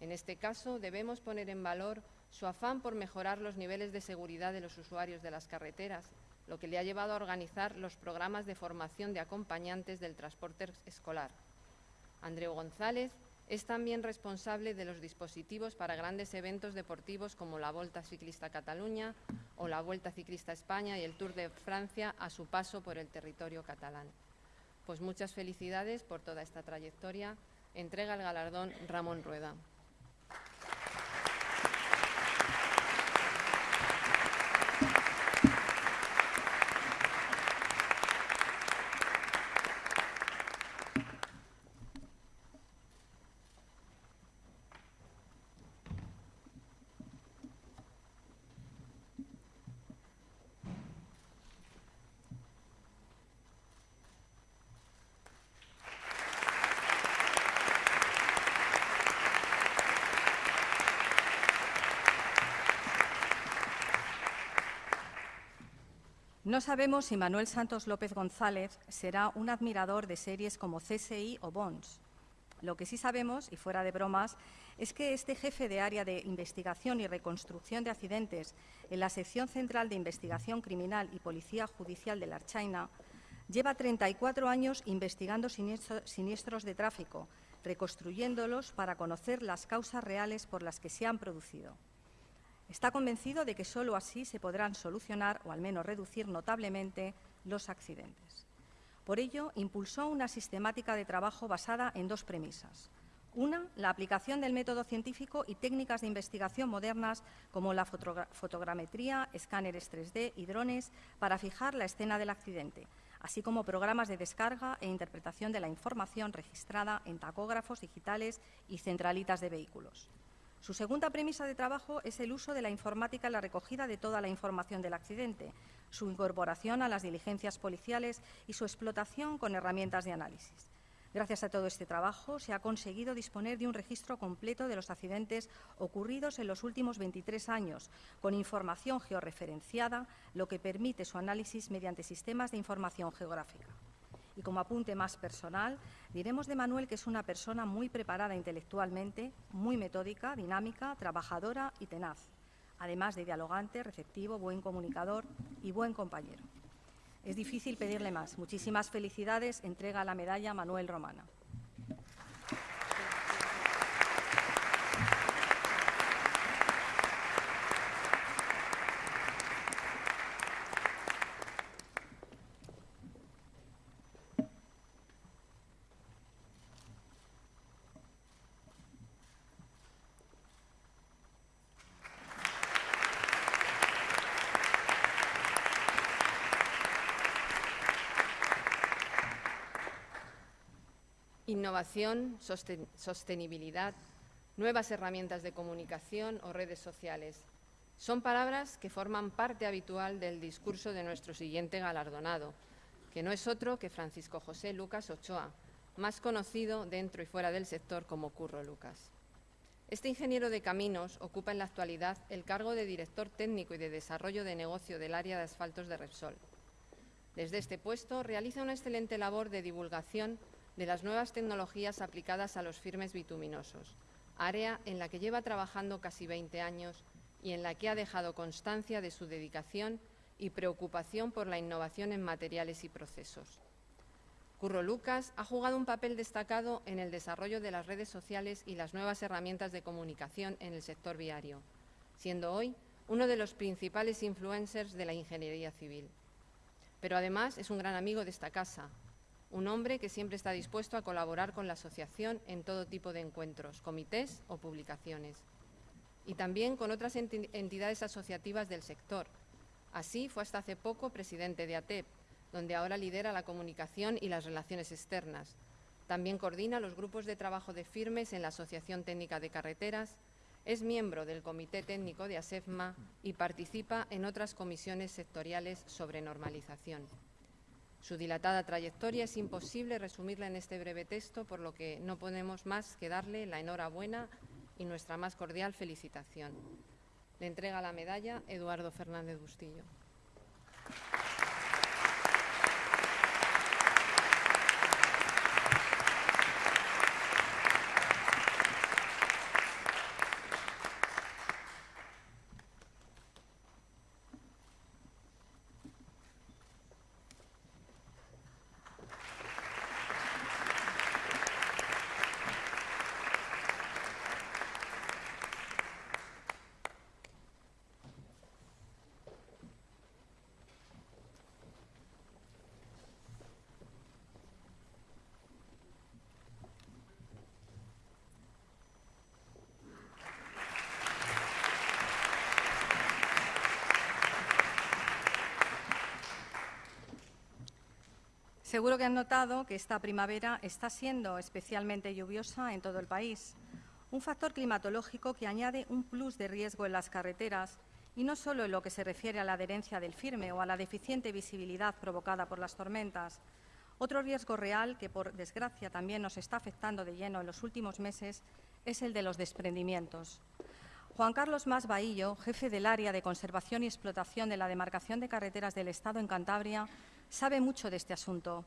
En este caso, debemos poner en valor su afán por mejorar los niveles de seguridad de los usuarios de las carreteras, lo que le ha llevado a organizar los programas de formación de acompañantes del transporte escolar. Andreu González es también responsable de los dispositivos para grandes eventos deportivos como la Volta Ciclista Cataluña o la Vuelta Ciclista España y el Tour de Francia a su paso por el territorio catalán. Pues muchas felicidades por toda esta trayectoria. Entrega el galardón Ramón Rueda. No sabemos si Manuel Santos López González será un admirador de series como CSI o Bonds. Lo que sí sabemos, y fuera de bromas, es que este jefe de área de investigación y reconstrucción de accidentes en la sección central de investigación criminal y policía judicial de la Archaina lleva 34 años investigando siniestros de tráfico, reconstruyéndolos para conocer las causas reales por las que se han producido. Está convencido de que sólo así se podrán solucionar o al menos reducir notablemente los accidentes. Por ello, impulsó una sistemática de trabajo basada en dos premisas. Una, la aplicación del método científico y técnicas de investigación modernas como la fotogrametría, escáneres 3D y drones para fijar la escena del accidente, así como programas de descarga e interpretación de la información registrada en tacógrafos digitales y centralitas de vehículos. Su segunda premisa de trabajo es el uso de la informática en la recogida de toda la información del accidente, su incorporación a las diligencias policiales y su explotación con herramientas de análisis. Gracias a todo este trabajo se ha conseguido disponer de un registro completo de los accidentes ocurridos en los últimos 23 años, con información georreferenciada, lo que permite su análisis mediante sistemas de información geográfica. Y como apunte más personal, diremos de Manuel que es una persona muy preparada intelectualmente, muy metódica, dinámica, trabajadora y tenaz, además de dialogante, receptivo, buen comunicador y buen compañero. Es difícil pedirle más. Muchísimas felicidades. Entrega la medalla Manuel Romana. Innovación, sostenibilidad, nuevas herramientas de comunicación o redes sociales. Son palabras que forman parte habitual del discurso de nuestro siguiente galardonado, que no es otro que Francisco José Lucas Ochoa, más conocido dentro y fuera del sector como Curro Lucas. Este ingeniero de caminos ocupa en la actualidad el cargo de director técnico y de desarrollo de negocio del área de asfaltos de Repsol. Desde este puesto realiza una excelente labor de divulgación de las nuevas tecnologías aplicadas a los firmes bituminosos, área en la que lleva trabajando casi 20 años y en la que ha dejado constancia de su dedicación y preocupación por la innovación en materiales y procesos. Curro Lucas ha jugado un papel destacado en el desarrollo de las redes sociales y las nuevas herramientas de comunicación en el sector viario, siendo hoy uno de los principales influencers de la ingeniería civil. Pero además es un gran amigo de esta casa, un hombre que siempre está dispuesto a colaborar con la asociación en todo tipo de encuentros, comités o publicaciones. Y también con otras entidades asociativas del sector. Así fue hasta hace poco presidente de ATEP, donde ahora lidera la comunicación y las relaciones externas. También coordina los grupos de trabajo de firmes en la Asociación Técnica de Carreteras, es miembro del Comité Técnico de ASEFMA y participa en otras comisiones sectoriales sobre normalización. Su dilatada trayectoria es imposible resumirla en este breve texto, por lo que no podemos más que darle la enhorabuena y nuestra más cordial felicitación. Le entrega la medalla Eduardo Fernández Bustillo. Seguro que han notado que esta primavera está siendo especialmente lluviosa en todo el país, un factor climatológico que añade un plus de riesgo en las carreteras y no solo en lo que se refiere a la adherencia del firme o a la deficiente visibilidad provocada por las tormentas. Otro riesgo real que, por desgracia, también nos está afectando de lleno en los últimos meses es el de los desprendimientos. Juan Carlos Mas Bahillo, jefe del área de conservación y explotación de la demarcación de carreteras del Estado en Cantabria, sabe mucho de este asunto.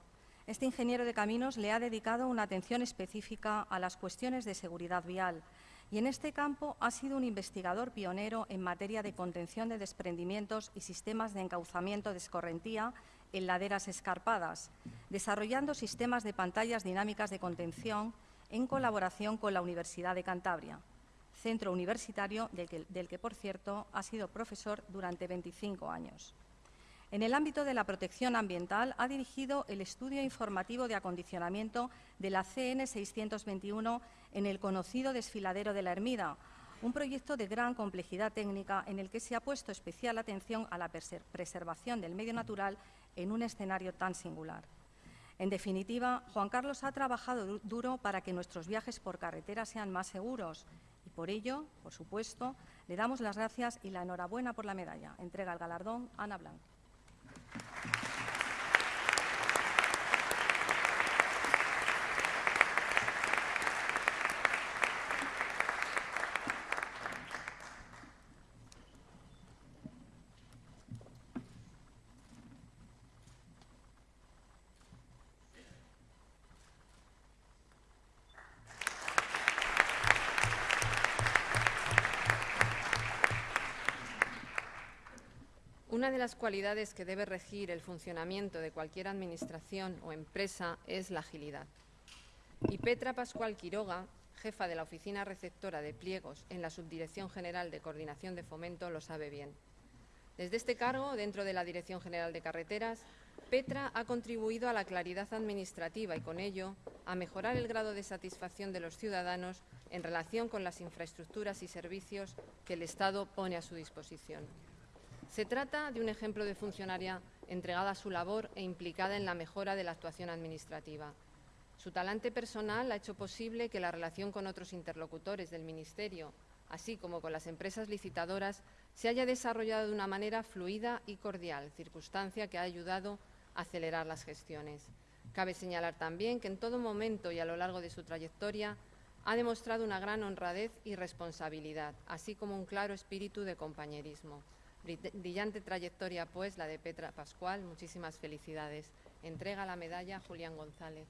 Este ingeniero de caminos le ha dedicado una atención específica a las cuestiones de seguridad vial y en este campo ha sido un investigador pionero en materia de contención de desprendimientos y sistemas de encauzamiento de escorrentía en laderas escarpadas, desarrollando sistemas de pantallas dinámicas de contención en colaboración con la Universidad de Cantabria, centro universitario del que, por cierto, ha sido profesor durante 25 años. En el ámbito de la protección ambiental ha dirigido el estudio informativo de acondicionamiento de la CN 621 en el conocido desfiladero de la Ermida, un proyecto de gran complejidad técnica en el que se ha puesto especial atención a la preservación del medio natural en un escenario tan singular. En definitiva, Juan Carlos ha trabajado duro para que nuestros viajes por carretera sean más seguros y por ello, por supuesto, le damos las gracias y la enhorabuena por la medalla. Entrega el galardón Ana Blanc. Una de las cualidades que debe regir el funcionamiento de cualquier administración o empresa es la agilidad. Y Petra Pascual Quiroga, jefa de la Oficina Receptora de Pliegos en la Subdirección General de Coordinación de Fomento, lo sabe bien. Desde este cargo, dentro de la Dirección General de Carreteras, Petra ha contribuido a la claridad administrativa y, con ello, a mejorar el grado de satisfacción de los ciudadanos en relación con las infraestructuras y servicios que el Estado pone a su disposición. Se trata de un ejemplo de funcionaria entregada a su labor e implicada en la mejora de la actuación administrativa. Su talante personal ha hecho posible que la relación con otros interlocutores del Ministerio, así como con las empresas licitadoras, se haya desarrollado de una manera fluida y cordial, circunstancia que ha ayudado a acelerar las gestiones. Cabe señalar también que en todo momento y a lo largo de su trayectoria ha demostrado una gran honradez y responsabilidad, así como un claro espíritu de compañerismo. Brillante trayectoria, pues, la de Petra Pascual. Muchísimas felicidades. Entrega la medalla Julián González.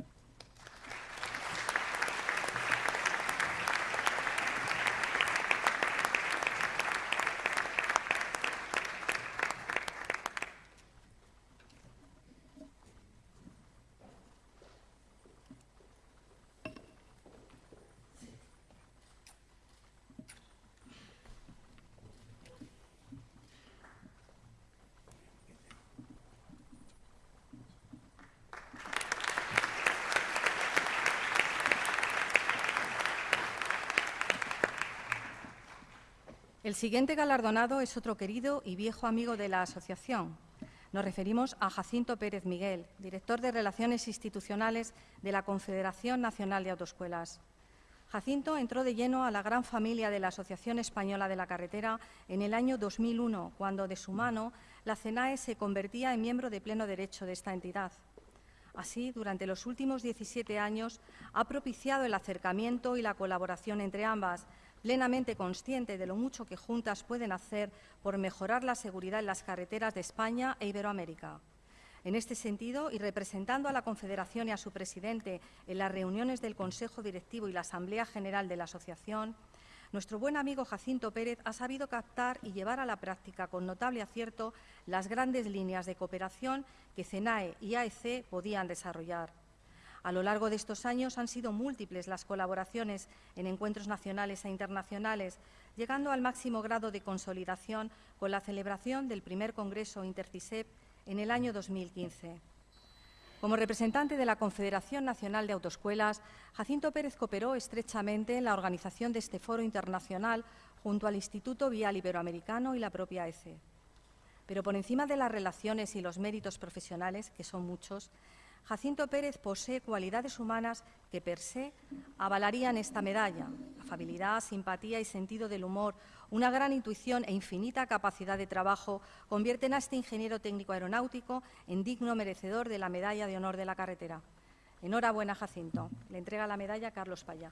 El siguiente galardonado es otro querido y viejo amigo de la asociación. Nos referimos a Jacinto Pérez Miguel, director de Relaciones Institucionales de la Confederación Nacional de Autoescuelas. Jacinto entró de lleno a la gran familia de la Asociación Española de la Carretera en el año 2001, cuando de su mano la CENAE se convertía en miembro de pleno derecho de esta entidad. Así, durante los últimos 17 años, ha propiciado el acercamiento y la colaboración entre ambas, plenamente consciente de lo mucho que juntas pueden hacer por mejorar la seguridad en las carreteras de España e Iberoamérica. En este sentido, y representando a la Confederación y a su presidente en las reuniones del Consejo Directivo y la Asamblea General de la Asociación, nuestro buen amigo Jacinto Pérez ha sabido captar y llevar a la práctica con notable acierto las grandes líneas de cooperación que CENAE y AEC podían desarrollar. A lo largo de estos años han sido múltiples las colaboraciones en encuentros nacionales e internacionales, llegando al máximo grado de consolidación con la celebración del primer Congreso Intercisep en el año 2015. Como representante de la Confederación Nacional de Autoescuelas, Jacinto Pérez cooperó estrechamente en la organización de este foro internacional junto al Instituto Vial Iberoamericano y la propia ECE. Pero por encima de las relaciones y los méritos profesionales, que son muchos, Jacinto Pérez posee cualidades humanas que per se avalarían esta medalla. Afabilidad, simpatía y sentido del humor, una gran intuición e infinita capacidad de trabajo convierten a este ingeniero técnico aeronáutico en digno merecedor de la medalla de honor de la carretera. Enhorabuena, Jacinto. Le entrega la medalla Carlos Payá.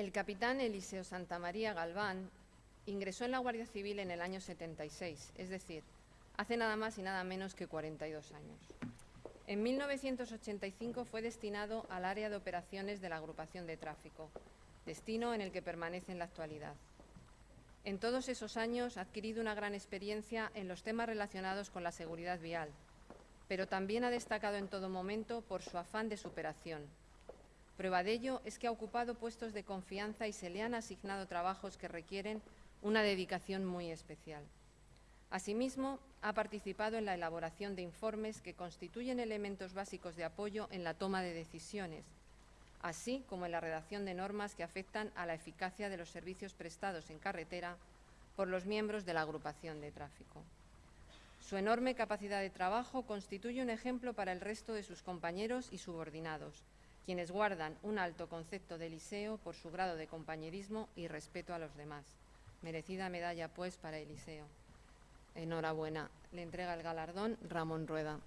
El capitán Eliseo Santamaría Galván ingresó en la Guardia Civil en el año 76, es decir, hace nada más y nada menos que 42 años. En 1985 fue destinado al área de operaciones de la agrupación de tráfico, destino en el que permanece en la actualidad. En todos esos años ha adquirido una gran experiencia en los temas relacionados con la seguridad vial, pero también ha destacado en todo momento por su afán de superación. Prueba de ello es que ha ocupado puestos de confianza y se le han asignado trabajos que requieren una dedicación muy especial. Asimismo, ha participado en la elaboración de informes que constituyen elementos básicos de apoyo en la toma de decisiones, así como en la redacción de normas que afectan a la eficacia de los servicios prestados en carretera por los miembros de la agrupación de tráfico. Su enorme capacidad de trabajo constituye un ejemplo para el resto de sus compañeros y subordinados, quienes guardan un alto concepto de Eliseo por su grado de compañerismo y respeto a los demás. Merecida medalla, pues, para Eliseo. Enhorabuena. Le entrega el galardón Ramón Rueda.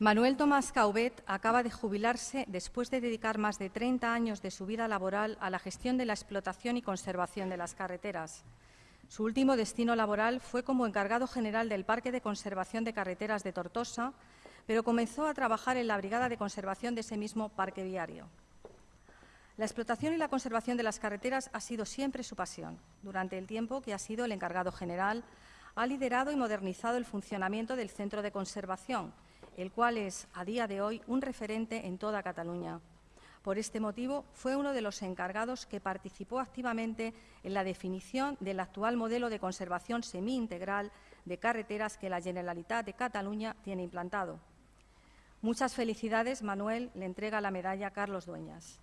Manuel Tomás Caubet acaba de jubilarse después de dedicar más de 30 años de su vida laboral a la gestión de la explotación y conservación de las carreteras. Su último destino laboral fue como encargado general del Parque de Conservación de Carreteras de Tortosa, pero comenzó a trabajar en la Brigada de Conservación de ese mismo parque viario. La explotación y la conservación de las carreteras ha sido siempre su pasión. Durante el tiempo que ha sido el encargado general, ha liderado y modernizado el funcionamiento del Centro de Conservación, el cual es, a día de hoy, un referente en toda Cataluña. Por este motivo, fue uno de los encargados que participó activamente en la definición del actual modelo de conservación semi-integral de carreteras que la Generalitat de Cataluña tiene implantado. Muchas felicidades, Manuel. Le entrega la medalla Carlos Dueñas.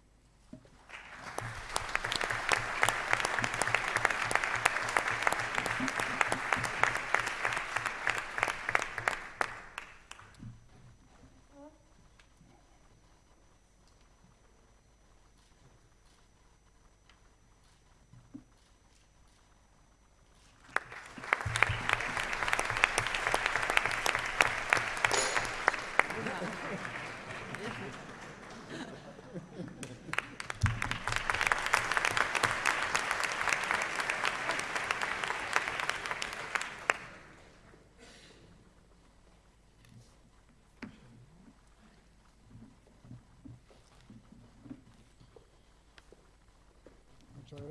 Muchas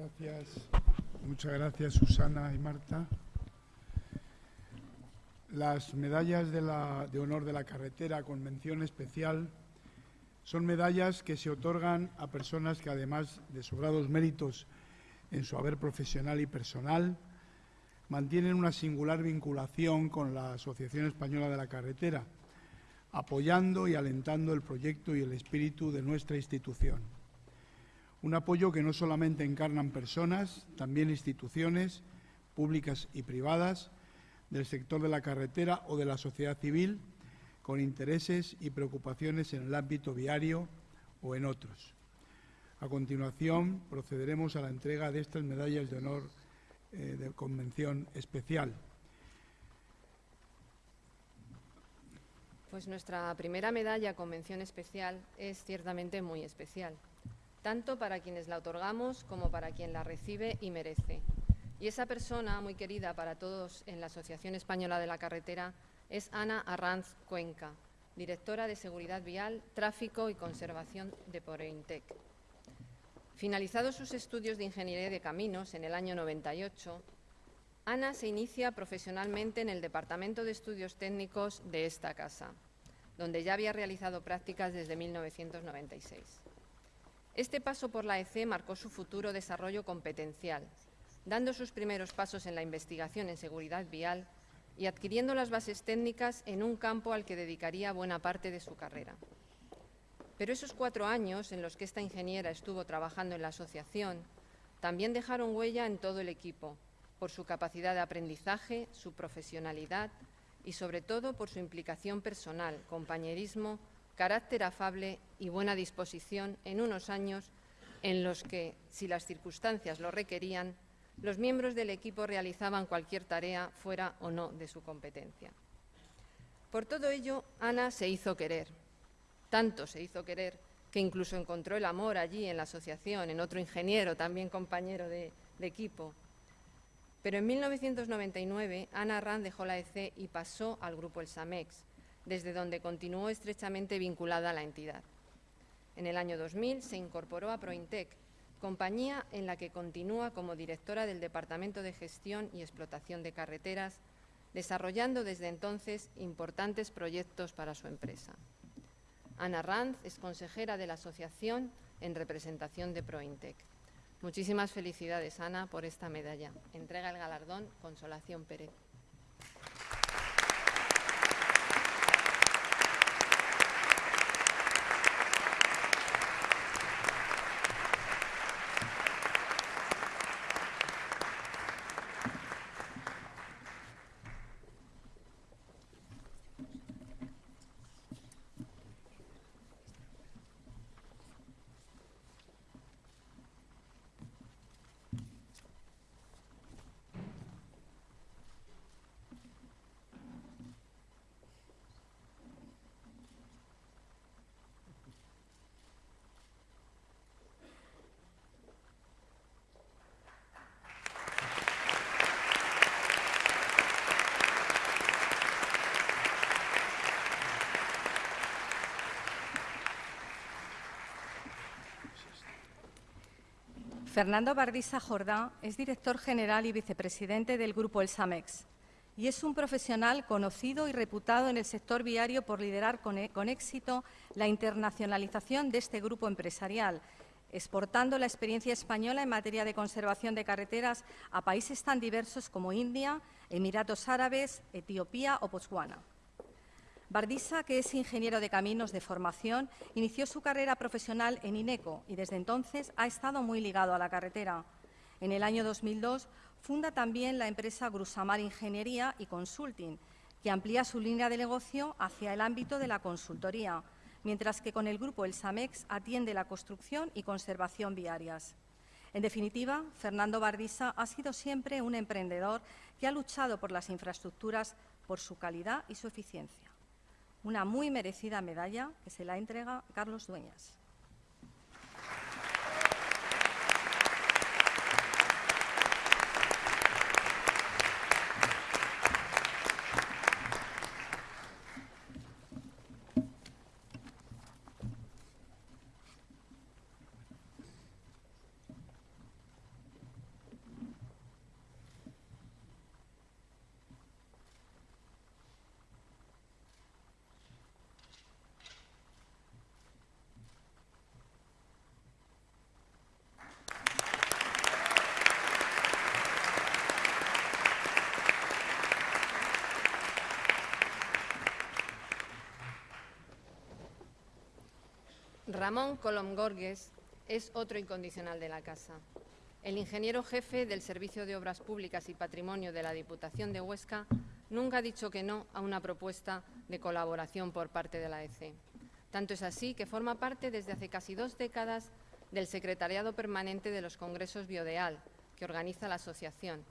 Muchas gracias, Susana y Marta. Las medallas de, de honor de la carretera con mención especial son medallas que se otorgan a personas que, además de sobrados méritos en su haber profesional y personal, mantienen una singular vinculación con la Asociación Española de la Carretera, apoyando y alentando el proyecto y el espíritu de nuestra institución. Un apoyo que no solamente encarnan personas, también instituciones públicas y privadas del sector de la carretera o de la sociedad civil con intereses y preocupaciones en el ámbito viario o en otros. A continuación, procederemos a la entrega de estas medallas de honor eh, de convención especial. Pues nuestra primera medalla con mención especial es ciertamente muy especial, tanto para quienes la otorgamos como para quien la recibe y merece. Y esa persona muy querida para todos en la Asociación Española de la Carretera es Ana Arranz Cuenca, directora de Seguridad Vial, Tráfico y Conservación de Poreintec. Finalizados sus estudios de Ingeniería de Caminos en el año 98, Ana se inicia profesionalmente en el Departamento de Estudios Técnicos de esta casa, donde ya había realizado prácticas desde 1996. Este paso por la EC marcó su futuro desarrollo competencial, dando sus primeros pasos en la investigación en seguridad vial y adquiriendo las bases técnicas en un campo al que dedicaría buena parte de su carrera. Pero esos cuatro años en los que esta ingeniera estuvo trabajando en la asociación también dejaron huella en todo el equipo, por su capacidad de aprendizaje, su profesionalidad y, sobre todo, por su implicación personal, compañerismo, carácter afable y buena disposición en unos años en los que, si las circunstancias lo requerían, los miembros del equipo realizaban cualquier tarea fuera o no de su competencia. Por todo ello, Ana se hizo querer. Tanto se hizo querer que incluso encontró el amor allí en la asociación, en otro ingeniero, también compañero de, equipo. Pero en 1999 Ana Rand dejó la EC y pasó al grupo El Samex, desde donde continuó estrechamente vinculada a la entidad. En el año 2000 se incorporó a Prointec, compañía en la que continúa como directora del Departamento de Gestión y Explotación de Carreteras, desarrollando desde entonces importantes proyectos para su empresa. Ana Ranz es consejera de la asociación en representación de Prointec. Muchísimas felicidades, Ana, por esta medalla. Entrega el galardón Consolación Pérez. Fernando Bardisa Jordá es director general y vicepresidente del Grupo El Samex y es un profesional conocido y reputado en el sector viario por liderar con, e, con éxito la internacionalización de este grupo empresarial, exportando la experiencia española en materia de conservación de carreteras a países tan diversos como India, Emiratos Árabes, Etiopía o Botswana. Bardisa, que es ingeniero de caminos de formación, inició su carrera profesional en INECO y desde entonces ha estado muy ligado a la carretera. En el año 2002 funda también la empresa Grusamar Ingeniería y Consulting, que amplía su línea de negocio hacia el ámbito de la consultoría, mientras que con el grupo El Samex atiende la construcción y conservación viarias. En definitiva, Fernando Bardisa ha sido siempre un emprendedor que ha luchado por las infraestructuras por su calidad y su eficiencia una muy merecida medalla que se la entrega Carlos Dueñas. Ramón Colom Gorges es otro incondicional de la casa. El ingeniero jefe del Servicio de Obras Públicas y Patrimonio de la Diputación de Huesca nunca ha dicho que no a una propuesta de colaboración por parte de la EC. Tanto es así que forma parte desde hace casi dos décadas del Secretariado Permanente de los Congresos Biodeal, que organiza la asociación,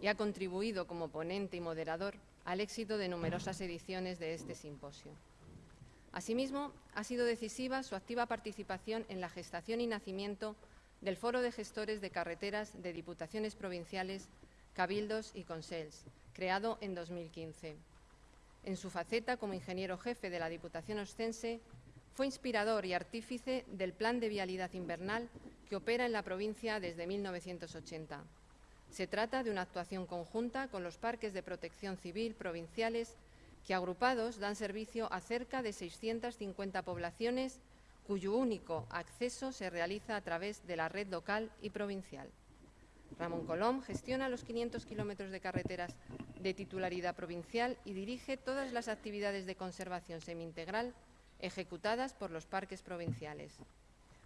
y ha contribuido como ponente y moderador al éxito de numerosas ediciones de este simposio. Asimismo, ha sido decisiva su activa participación en la gestación y nacimiento del Foro de Gestores de Carreteras de Diputaciones Provinciales, Cabildos y Consels, creado en 2015. En su faceta como ingeniero jefe de la Diputación Ostense, fue inspirador y artífice del Plan de Vialidad Invernal que opera en la provincia desde 1980. Se trata de una actuación conjunta con los parques de protección civil provinciales que agrupados dan servicio a cerca de 650 poblaciones cuyo único acceso se realiza a través de la red local y provincial. Ramón Colom gestiona los 500 kilómetros de carreteras de titularidad provincial y dirige todas las actividades de conservación semi-integral ejecutadas por los parques provinciales.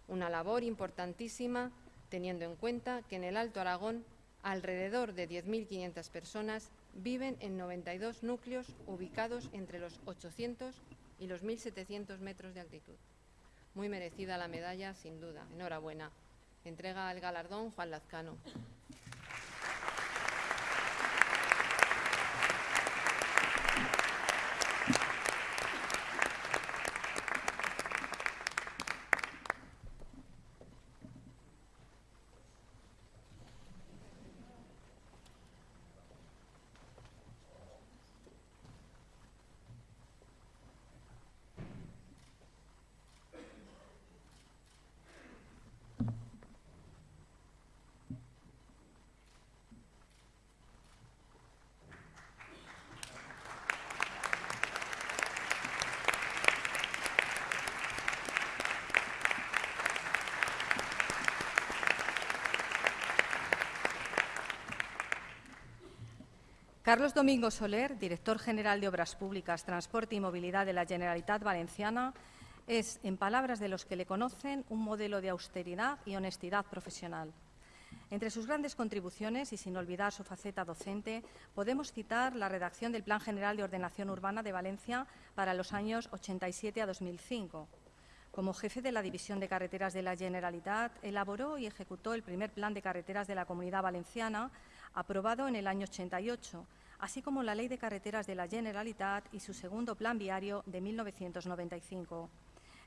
Una labor importantísima teniendo en cuenta que en el Alto Aragón alrededor de 10.500 personas viven en 92 núcleos ubicados entre los 800 y los 1.700 metros de altitud. Muy merecida la medalla, sin duda. Enhorabuena. Entrega el galardón Juan Lazcano. Carlos Domingo Soler, director general de Obras Públicas, Transporte y Movilidad de la Generalitat Valenciana, es, en palabras de los que le conocen, un modelo de austeridad y honestidad profesional. Entre sus grandes contribuciones, y sin olvidar su faceta docente, podemos citar la redacción del Plan General de Ordenación Urbana de Valencia para los años 87 a 2005. Como jefe de la División de Carreteras de la Generalitat, elaboró y ejecutó el primer Plan de Carreteras de la Comunidad Valenciana, aprobado en el año 88, así como la Ley de Carreteras de la Generalitat y su segundo Plan Viario de 1995.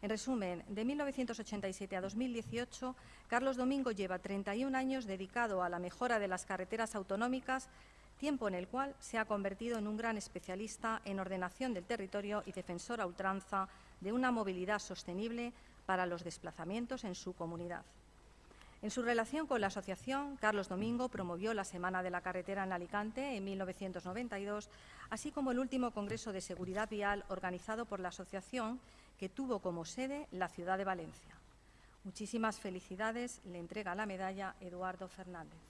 En resumen, de 1987 a 2018, Carlos Domingo lleva 31 años dedicado a la mejora de las carreteras autonómicas, tiempo en el cual se ha convertido en un gran especialista en ordenación del territorio y defensor a ultranza de una movilidad sostenible para los desplazamientos en su comunidad. En su relación con la asociación, Carlos Domingo promovió la Semana de la Carretera en Alicante en 1992, así como el último Congreso de Seguridad Vial organizado por la asociación, que tuvo como sede la ciudad de Valencia. Muchísimas felicidades. Le entrega la medalla Eduardo Fernández.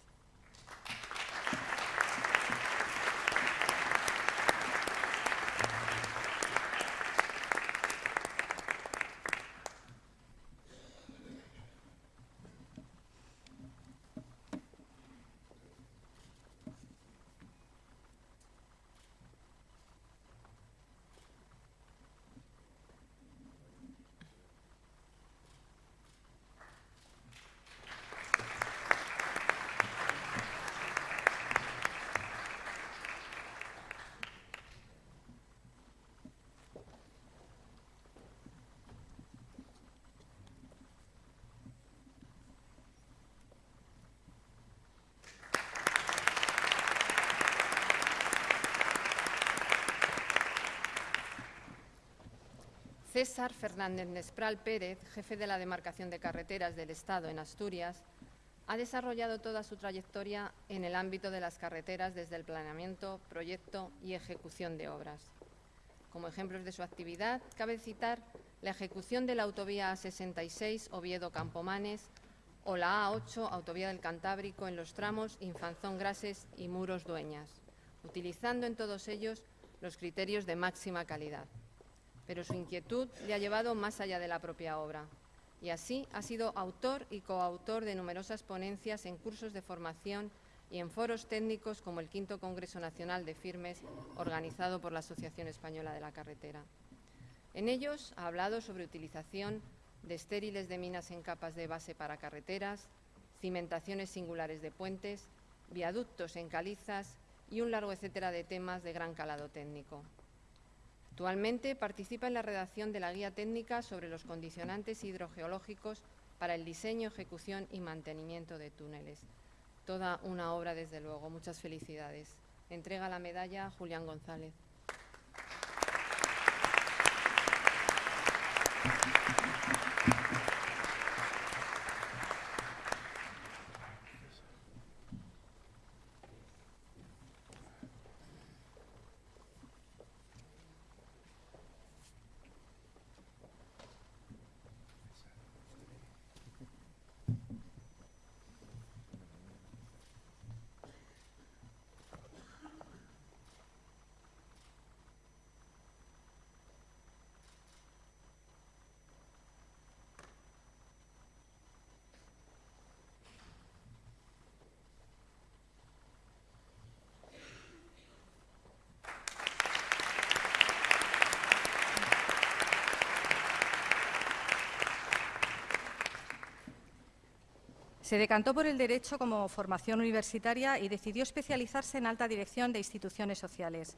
César Fernández Nespral Pérez, jefe de la demarcación de carreteras del Estado en Asturias, ha desarrollado toda su trayectoria en el ámbito de las carreteras desde el planeamiento, proyecto y ejecución de obras. Como ejemplos de su actividad, cabe citar la ejecución de la autovía A66 Oviedo-Campomanes o la A8 Autovía del Cantábrico en los tramos Infanzón-Grases y Muros-Dueñas, utilizando en todos ellos los criterios de máxima calidad pero su inquietud le ha llevado más allá de la propia obra. Y así ha sido autor y coautor de numerosas ponencias en cursos de formación y en foros técnicos como el Quinto Congreso Nacional de Firmes, organizado por la Asociación Española de la Carretera. En ellos ha hablado sobre utilización de estériles de minas en capas de base para carreteras, cimentaciones singulares de puentes, viaductos en calizas y un largo etcétera de temas de gran calado técnico. Actualmente participa en la redacción de la Guía Técnica sobre los condicionantes hidrogeológicos para el diseño, ejecución y mantenimiento de túneles. Toda una obra, desde luego. Muchas felicidades. Entrega la medalla Julián González. Se decantó por el derecho como formación universitaria y decidió especializarse en alta dirección de instituciones sociales.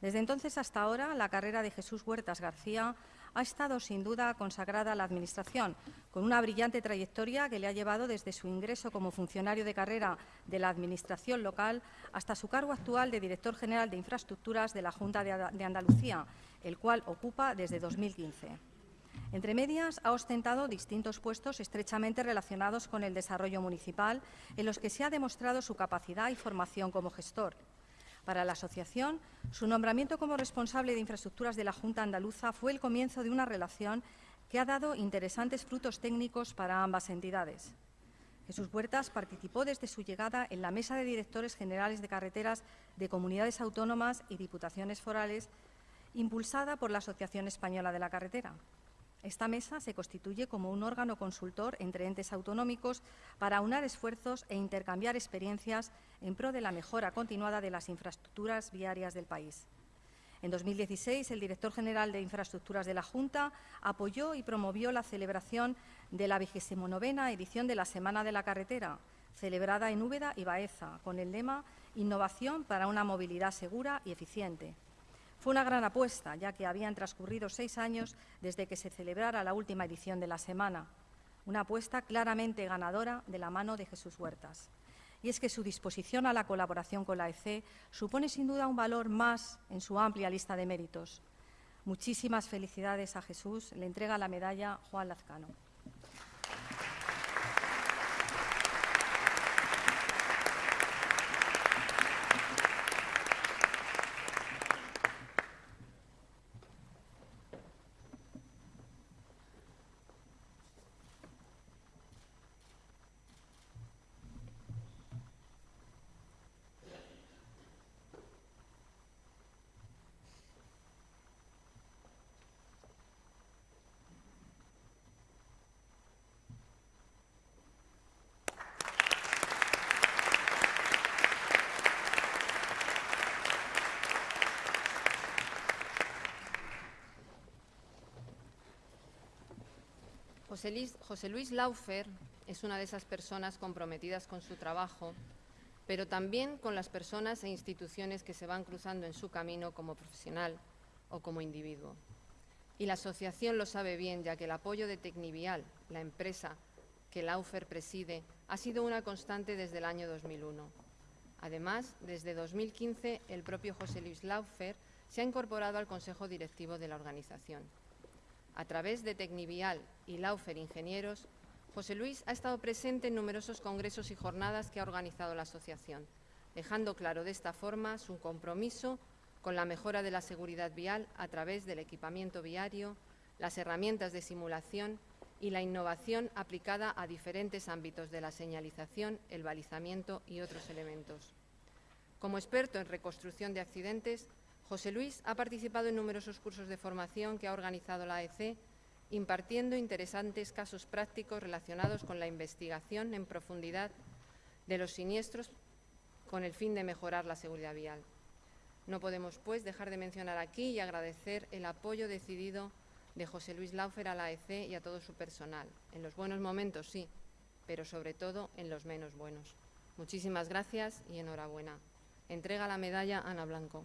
Desde entonces hasta ahora, la carrera de Jesús Huertas García ha estado sin duda consagrada a la Administración, con una brillante trayectoria que le ha llevado desde su ingreso como funcionario de carrera de la Administración local hasta su cargo actual de Director General de Infraestructuras de la Junta de Andalucía, el cual ocupa desde 2015. Entre medias, ha ostentado distintos puestos estrechamente relacionados con el desarrollo municipal, en los que se ha demostrado su capacidad y formación como gestor. Para la asociación, su nombramiento como responsable de infraestructuras de la Junta Andaluza fue el comienzo de una relación que ha dado interesantes frutos técnicos para ambas entidades. Jesús Huertas participó desde su llegada en la Mesa de Directores Generales de Carreteras de Comunidades Autónomas y Diputaciones Forales, impulsada por la Asociación Española de la Carretera. Esta mesa se constituye como un órgano consultor entre entes autonómicos para aunar esfuerzos e intercambiar experiencias en pro de la mejora continuada de las infraestructuras viarias del país. En 2016, el director general de Infraestructuras de la Junta apoyó y promovió la celebración de la 29 edición de la Semana de la Carretera, celebrada en Úbeda y Baeza, con el lema Innovación para una movilidad segura y eficiente. Fue una gran apuesta, ya que habían transcurrido seis años desde que se celebrara la última edición de la semana. Una apuesta claramente ganadora de la mano de Jesús Huertas. Y es que su disposición a la colaboración con la EC supone sin duda un valor más en su amplia lista de méritos. Muchísimas felicidades a Jesús. Le entrega la medalla Juan Lazcano. José Luis, Laufer es una de esas personas comprometidas con su trabajo, pero también con las personas e instituciones que se van cruzando en su camino como profesional o como individuo. Y la asociación lo sabe bien, ya que el apoyo de Tecnivial, la empresa que Laufer preside, ha sido una constante desde el año 2001. Además, desde 2015, el propio José Luis Laufer se ha incorporado al Consejo Directivo de la organización. A través de Tecnivial y Laufer Ingenieros, José Luis ha estado presente en numerosos congresos y jornadas que ha organizado la asociación, dejando claro de esta forma su compromiso con la mejora de la seguridad vial a través del equipamiento viario, las herramientas de simulación y la innovación aplicada a diferentes ámbitos de la señalización, el balizamiento y otros elementos. Como experto en reconstrucción de accidentes, José Luis ha participado en numerosos cursos de formación que ha organizado la AEC, impartiendo interesantes casos prácticos relacionados con la investigación en profundidad de los siniestros con el fin de mejorar la seguridad vial. No podemos, pues, dejar de mencionar aquí y agradecer el apoyo decidido de José Luis Laufer a la AEC y a todo su personal. En los buenos momentos, sí, pero sobre todo en los menos buenos. Muchísimas gracias y enhorabuena. Entrega la medalla Ana Blanco.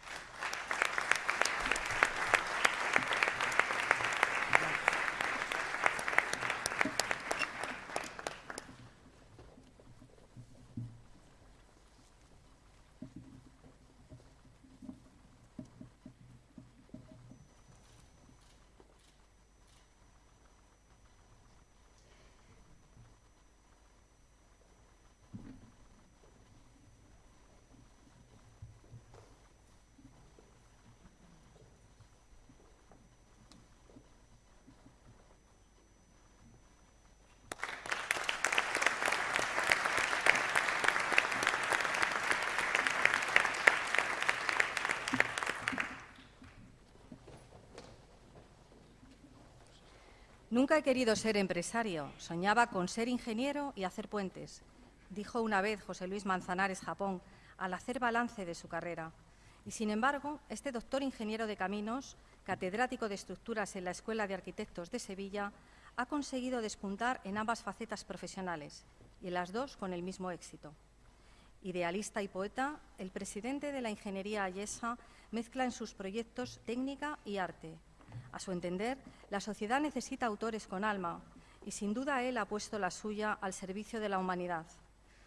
Nunca he querido ser empresario, soñaba con ser ingeniero y hacer puentes, dijo una vez José Luis Manzanares Japón al hacer balance de su carrera. Y sin embargo, este doctor ingeniero de caminos, catedrático de estructuras en la Escuela de Arquitectos de Sevilla, ha conseguido despuntar en ambas facetas profesionales y en las dos con el mismo éxito. Idealista y poeta, el presidente de la Ingeniería Ayesa mezcla en sus proyectos técnica y arte. A su entender, la sociedad necesita autores con alma y sin duda él ha puesto la suya al servicio de la humanidad.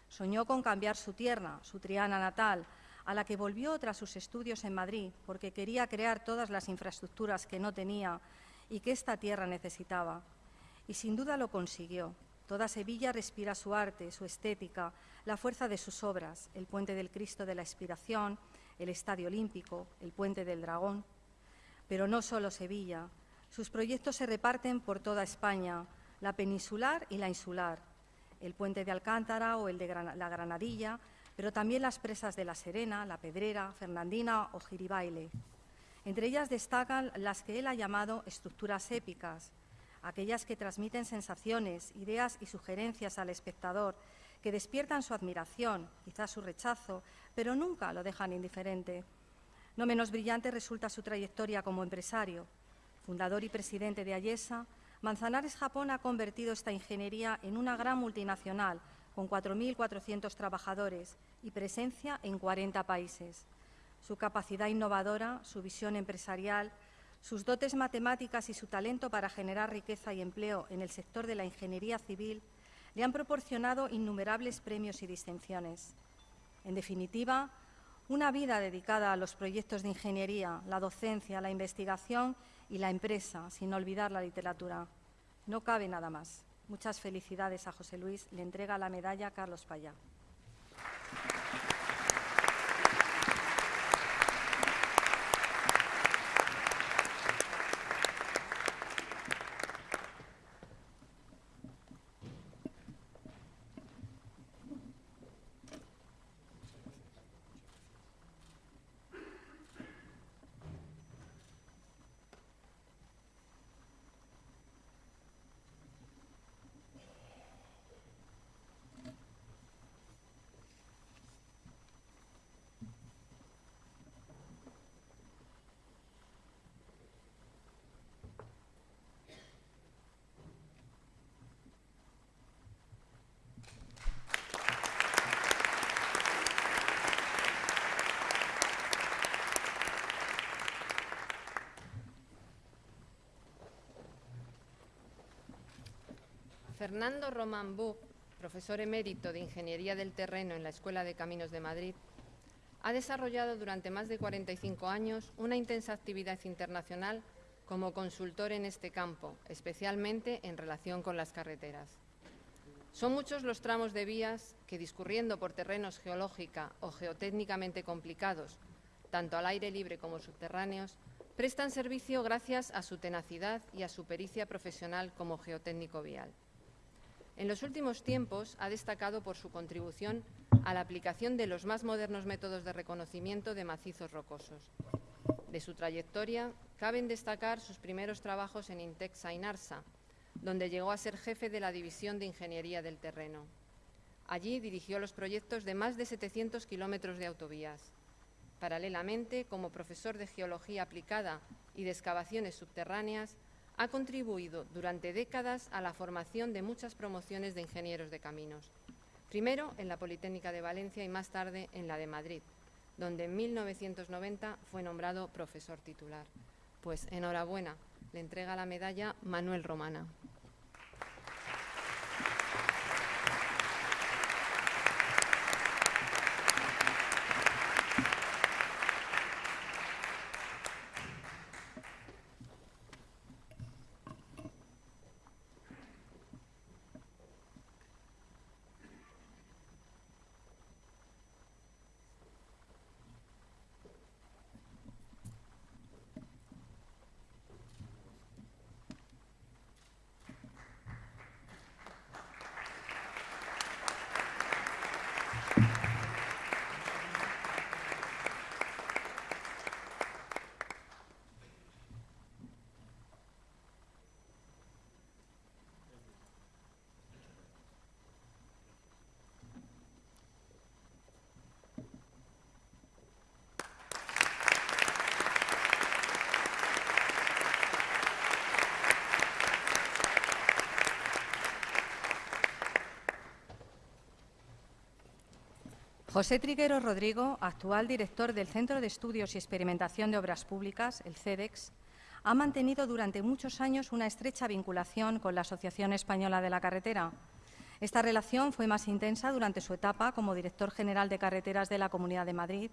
Soñó con cambiar su tierra, su Triana natal, a la que volvió tras sus estudios en Madrid, porque quería crear todas las infraestructuras que no tenía y que esta tierra necesitaba. Y sin duda lo consiguió. Toda Sevilla respira su arte, su estética, la fuerza de sus obras, el Puente del Cristo de la Expiración, el Estadio Olímpico, el Puente del Dragón. Pero no solo Sevilla, sus proyectos se reparten por toda España, la peninsular y la insular, el Puente de Alcántara o el de la Granadilla, pero también las presas de La Serena, La Pedrera, Fernandina o Giribaile. Entre ellas destacan las que él ha llamado estructuras épicas, aquellas que transmiten sensaciones, ideas y sugerencias al espectador, que despiertan su admiración, quizás su rechazo, pero nunca lo dejan indiferente. No menos brillante resulta su trayectoria como empresario. Fundador y presidente de Ayesa, Manzanares Japón ha convertido esta ingeniería en una gran multinacional con 4.400 trabajadores y presencia en 40 países. Su capacidad innovadora, su visión empresarial, sus dotes matemáticas y su talento para generar riqueza y empleo en el sector de la ingeniería civil le han proporcionado innumerables premios y distinciones. En definitiva, una vida dedicada a los proyectos de ingeniería, la docencia, la investigación y la empresa, sin olvidar la literatura. No cabe nada más. Muchas felicidades a José Luis. Le entrega la medalla a Carlos Payá. Fernando Román Buch, profesor emérito de Ingeniería del Terreno en la Escuela de Caminos de Madrid, ha desarrollado durante más de 45 años una intensa actividad internacional como consultor en este campo, especialmente en relación con las carreteras. Son muchos los tramos de vías que, discurriendo por terrenos geológica o geotécnicamente complicados, tanto al aire libre como subterráneos, prestan servicio gracias a su tenacidad y a su pericia profesional como geotécnico vial. En los últimos tiempos ha destacado por su contribución a la aplicación de los más modernos métodos de reconocimiento de macizos rocosos. De su trayectoria, caben destacar sus primeros trabajos en Intexa Inarsa, donde llegó a ser jefe de la División de Ingeniería del Terreno. Allí dirigió los proyectos de más de 700 kilómetros de autovías. Paralelamente, como profesor de Geología aplicada y de excavaciones subterráneas, ha contribuido durante décadas a la formación de muchas promociones de ingenieros de caminos. Primero en la Politécnica de Valencia y más tarde en la de Madrid, donde en 1990 fue nombrado profesor titular. Pues enhorabuena, le entrega la medalla Manuel Romana. José Triguero Rodrigo, actual director del Centro de Estudios y Experimentación de Obras Públicas, el CEDEX, ha mantenido durante muchos años una estrecha vinculación con la Asociación Española de la Carretera. Esta relación fue más intensa durante su etapa como director general de carreteras de la Comunidad de Madrid,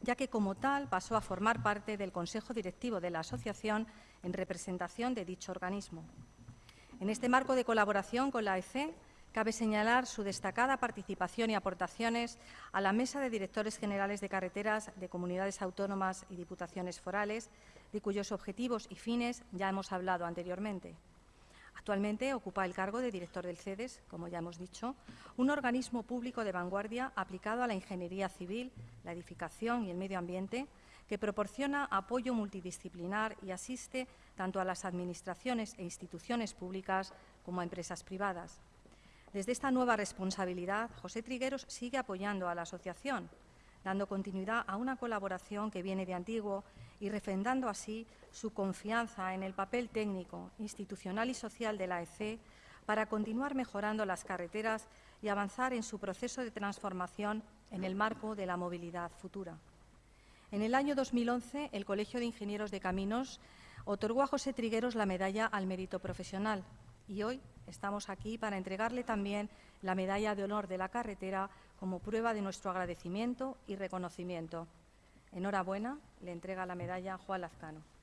ya que como tal pasó a formar parte del Consejo Directivo de la Asociación en representación de dicho organismo. En este marco de colaboración con la EC, cabe señalar su destacada participación y aportaciones a la Mesa de Directores Generales de Carreteras de Comunidades Autónomas y Diputaciones Forales, de cuyos objetivos y fines ya hemos hablado anteriormente. Actualmente ocupa el cargo de director del CEDES, como ya hemos dicho, un organismo público de vanguardia aplicado a la ingeniería civil, la edificación y el medio ambiente, que proporciona apoyo multidisciplinar y asiste tanto a las administraciones e instituciones públicas como a empresas privadas. Desde esta nueva responsabilidad, José Trigueros sigue apoyando a la asociación, dando continuidad a una colaboración que viene de antiguo y refrendando así su confianza en el papel técnico, institucional y social de la EC para continuar mejorando las carreteras y avanzar en su proceso de transformación en el marco de la movilidad futura. En el año 2011, el Colegio de Ingenieros de Caminos otorgó a José Trigueros la medalla al mérito profesional y hoy estamos aquí para entregarle también la medalla de honor de la carretera como prueba de nuestro agradecimiento y reconocimiento. Enhorabuena, le entrega la medalla Juan Lazcano.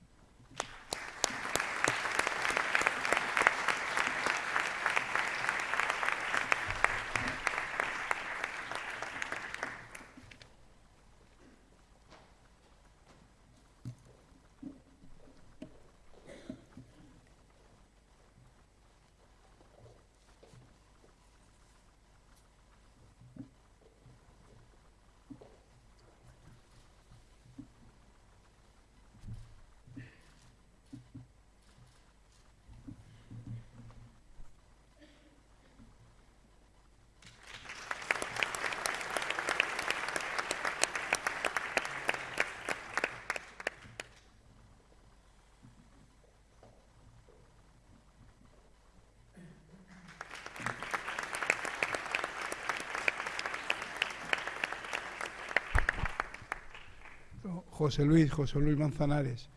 José Luis, José Luis Manzanares,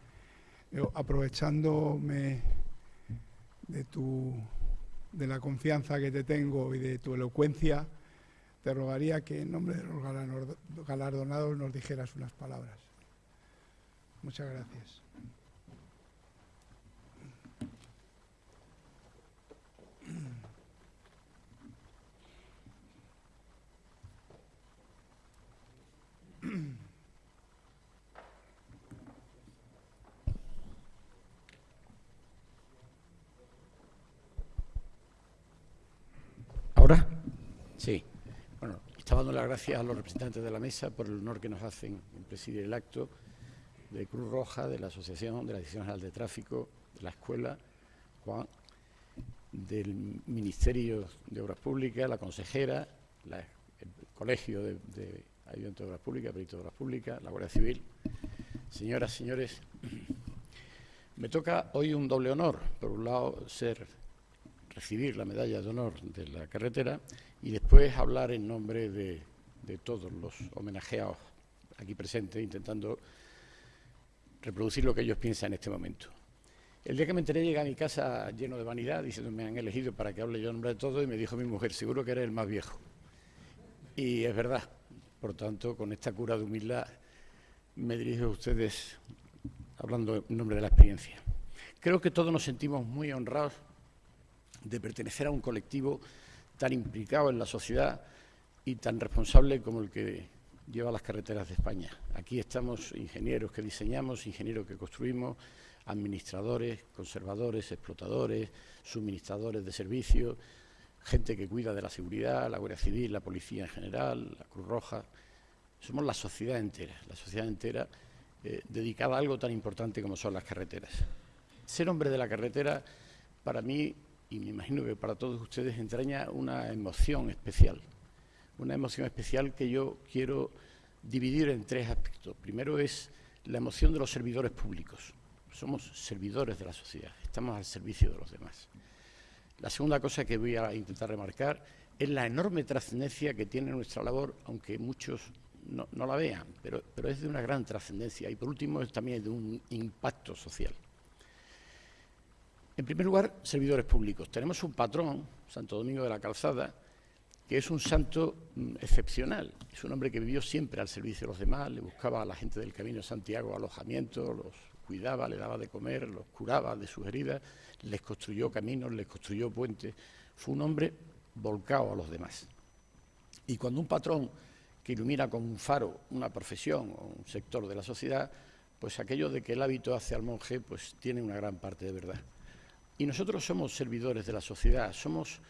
aprovechándome de, tu, de la confianza que te tengo y de tu elocuencia, te rogaría que en nombre de los galardonados nos dijeras unas palabras. Muchas gracias. Sí. Bueno, estaba dando las gracias a los representantes de la mesa por el honor que nos hacen en presidir el acto de Cruz Roja, de la Asociación, de la Dirección General de Tráfico, de la Escuela, Juan, del Ministerio de Obras Públicas, la consejera, el Colegio de, de Ayuntamiento de Obras Públicas, Perito de Obras Públicas, la Guardia Civil. Señoras, señores, me toca hoy un doble honor. Por un lado, ser recibir la medalla de honor de la carretera y después hablar en nombre de, todos los homenajeados aquí presentes, intentando reproducir lo que ellos piensan en este momento. El día que me enteré llegué a mi casa lleno de vanidad, diciendo me han elegido para que hable yo en nombre de todos, y me dijo mi mujer, seguro que eres el más viejo. Y es verdad, por tanto, con esta cura de humildad me dirijo a ustedes hablando en nombre de la experiencia. Creo que todos nos sentimos muy honrados de pertenecer a un colectivo tan implicado en la sociedad y tan responsable como el que lleva las carreteras de España. Aquí estamos ingenieros que diseñamos, ingenieros que construimos, administradores, conservadores, explotadores, suministradores de servicios, gente que cuida de la seguridad, la Guardia Civil, la Policía en general, la Cruz Roja. Somos la sociedad entera, la sociedad entera eh, dedicada a algo tan importante como son las carreteras. Ser hombre de la carretera, para mí, y me imagino que para todos ustedes entraña una emoción especial. Una emoción especial que yo quiero dividir en tres aspectos. Primero es la emoción de los servidores públicos. Somos servidores de la sociedad, estamos al servicio de los demás. La segunda cosa que voy a intentar remarcar es la enorme trascendencia que tiene nuestra labor, aunque muchos no, la vean, pero, pero, es de una gran trascendencia y por último es también de un impacto social. En primer lugar, servidores públicos. Tenemos un patrón, Santo Domingo de la Calzada, que es un santo mm, excepcional. Es un hombre que vivió siempre al servicio de los demás, le buscaba a la gente del Camino de Santiago alojamiento, los cuidaba, le daba de comer, los curaba de sus heridas, les construyó caminos, les construyó puentes. Fue un hombre volcado a los demás. Y cuando un patrón que ilumina con un faro una profesión o un sector de la sociedad, pues aquello de que el hábito hace al monje, pues tiene una gran parte de verdad. Y nosotros somos servidores de la sociedad, somos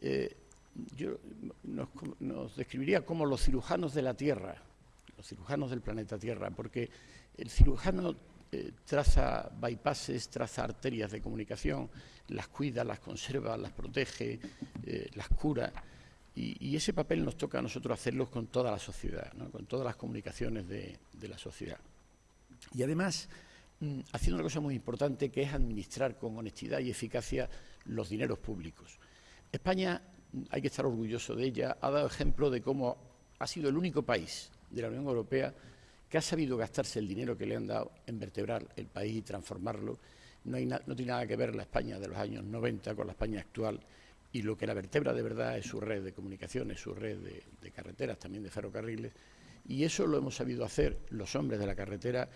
eh, yo nos, describiría como los cirujanos de la Tierra, los cirujanos del planeta Tierra, porque el cirujano eh, traza bypasses, traza arterias de comunicación, las cuida, las conserva, las protege, eh, las cura. Y, ese papel nos toca a nosotros hacerlo con toda la sociedad, con todas las comunicaciones de, la sociedad. Y además, mm, haciendo una cosa muy importante, que es administrar con honestidad y eficacia los dineros públicos. España hay que estar orgulloso de ella, ha dado ejemplo de cómo ha sido el único país de la Unión Europea que ha sabido gastarse el dinero que le han dado en vertebrar el país y transformarlo. No, tiene nada que ver la España de los años 90 con la España actual y lo que la vertebra de verdad es su red de comunicaciones, su red de, carreteras, también de ferrocarriles. Y eso lo hemos sabido hacer los hombres de la carretera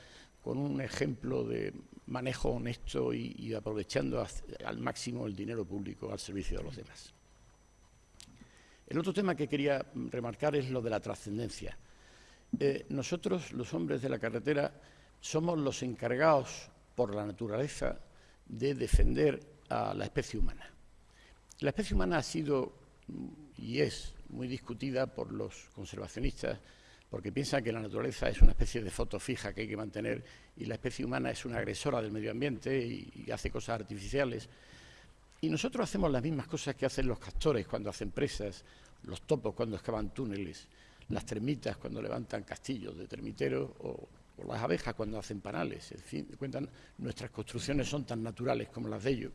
con un ejemplo de manejo honesto y aprovechando al máximo el dinero público al servicio de los demás. El otro tema que quería remarcar es lo de la trascendencia. Eh, nosotros, los hombres de la carretera, somos los encargados por la naturaleza de defender a la especie humana. La especie humana ha sido y es muy discutida por los conservacionistas porque piensan que la naturaleza es una especie de foto fija que hay que mantener y la especie humana es una agresora del medio ambiente y hace cosas artificiales. Y nosotros hacemos las mismas cosas que hacen los castores cuando hacen presas, los topos cuando excavan túneles, las termitas cuando levantan castillos de termiteros o, las abejas cuando hacen panales. En fin, cuentan, nuestras construcciones son tan naturales como las de ellos.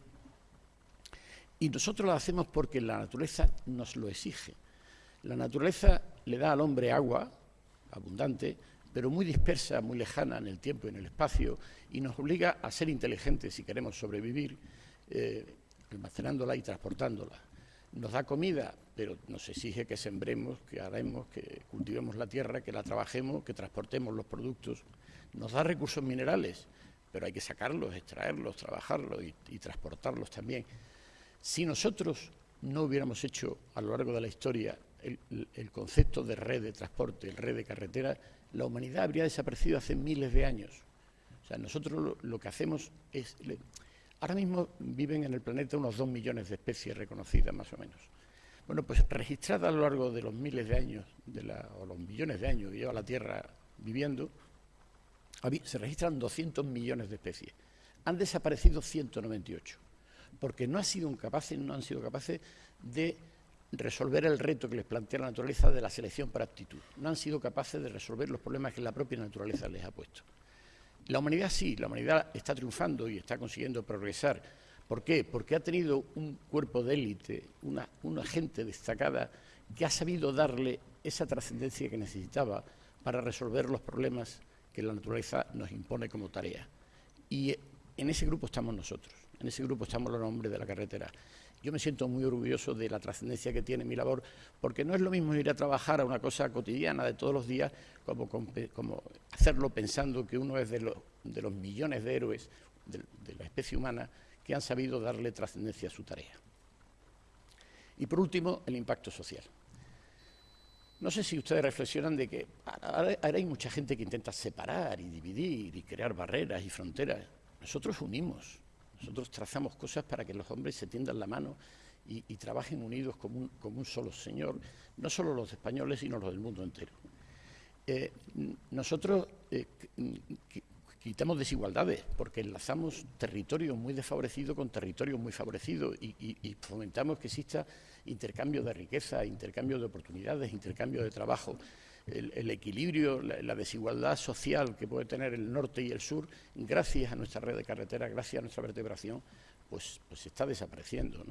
Y nosotros las hacemos porque la naturaleza nos lo exige. La naturaleza le da al hombre agua abundante, pero muy dispersa, muy lejana en el tiempo y en el espacio, y nos obliga a ser inteligentes si queremos sobrevivir. Eh, almacenándola y transportándola. Nos da comida, pero nos exige que sembremos, que haremos, que cultivemos la tierra, que la trabajemos, que transportemos los productos. Nos da recursos minerales, pero hay que sacarlos, extraerlos, trabajarlos y, transportarlos también. Si nosotros no hubiéramos hecho a lo largo de la historia el, concepto de red de transporte, el red de carretera, la humanidad habría desaparecido hace miles de años. O sea, nosotros lo que hacemos es Ahora mismo viven en el planeta unos dos millones de especies reconocidas, más o menos. Bueno, pues registradas a lo largo de los miles de años, o los millones de años que lleva la Tierra viviendo, se registran 200 millones de especies. Han desaparecido 198, porque no, han sido capaces, no han sido capaces de resolver el reto que les plantea la naturaleza de la selección por aptitud. No han sido capaces de resolver los problemas que la propia naturaleza les ha puesto. La humanidad sí, la humanidad está triunfando y está consiguiendo progresar. ¿Por qué? Porque ha tenido un cuerpo de élite, una, gente destacada que ha sabido darle esa trascendencia que necesitaba para resolver los problemas que la naturaleza nos impone como tarea. Y en ese grupo estamos nosotros, en ese grupo estamos los hombres de la carretera. Yo me siento muy orgulloso de la trascendencia que tiene mi labor, porque no es lo mismo ir a trabajar a una cosa cotidiana de todos los días, como, hacerlo pensando que uno es de, los millones de héroes de, la especie humana que han sabido darle trascendencia a su tarea. Y por último, el impacto social. No sé si ustedes reflexionan de que ahora hay mucha gente que intenta separar y dividir y crear barreras y fronteras. Nosotros unimos, nosotros trazamos cosas para que los hombres se tiendan la mano y, trabajen unidos como un, solo Señor, no solo los españoles, sino los del mundo entero. Eh, nosotros eh, quitamos desigualdades porque enlazamos territorio muy desfavorecido con territorio muy favorecido y, fomentamos que exista intercambio de riqueza, intercambio de oportunidades, intercambio de trabajo el, equilibrio, la, desigualdad social que puede tener el norte y el sur, gracias a nuestra red de carreteras, gracias a nuestra vertebración, pues, pues está desapareciendo.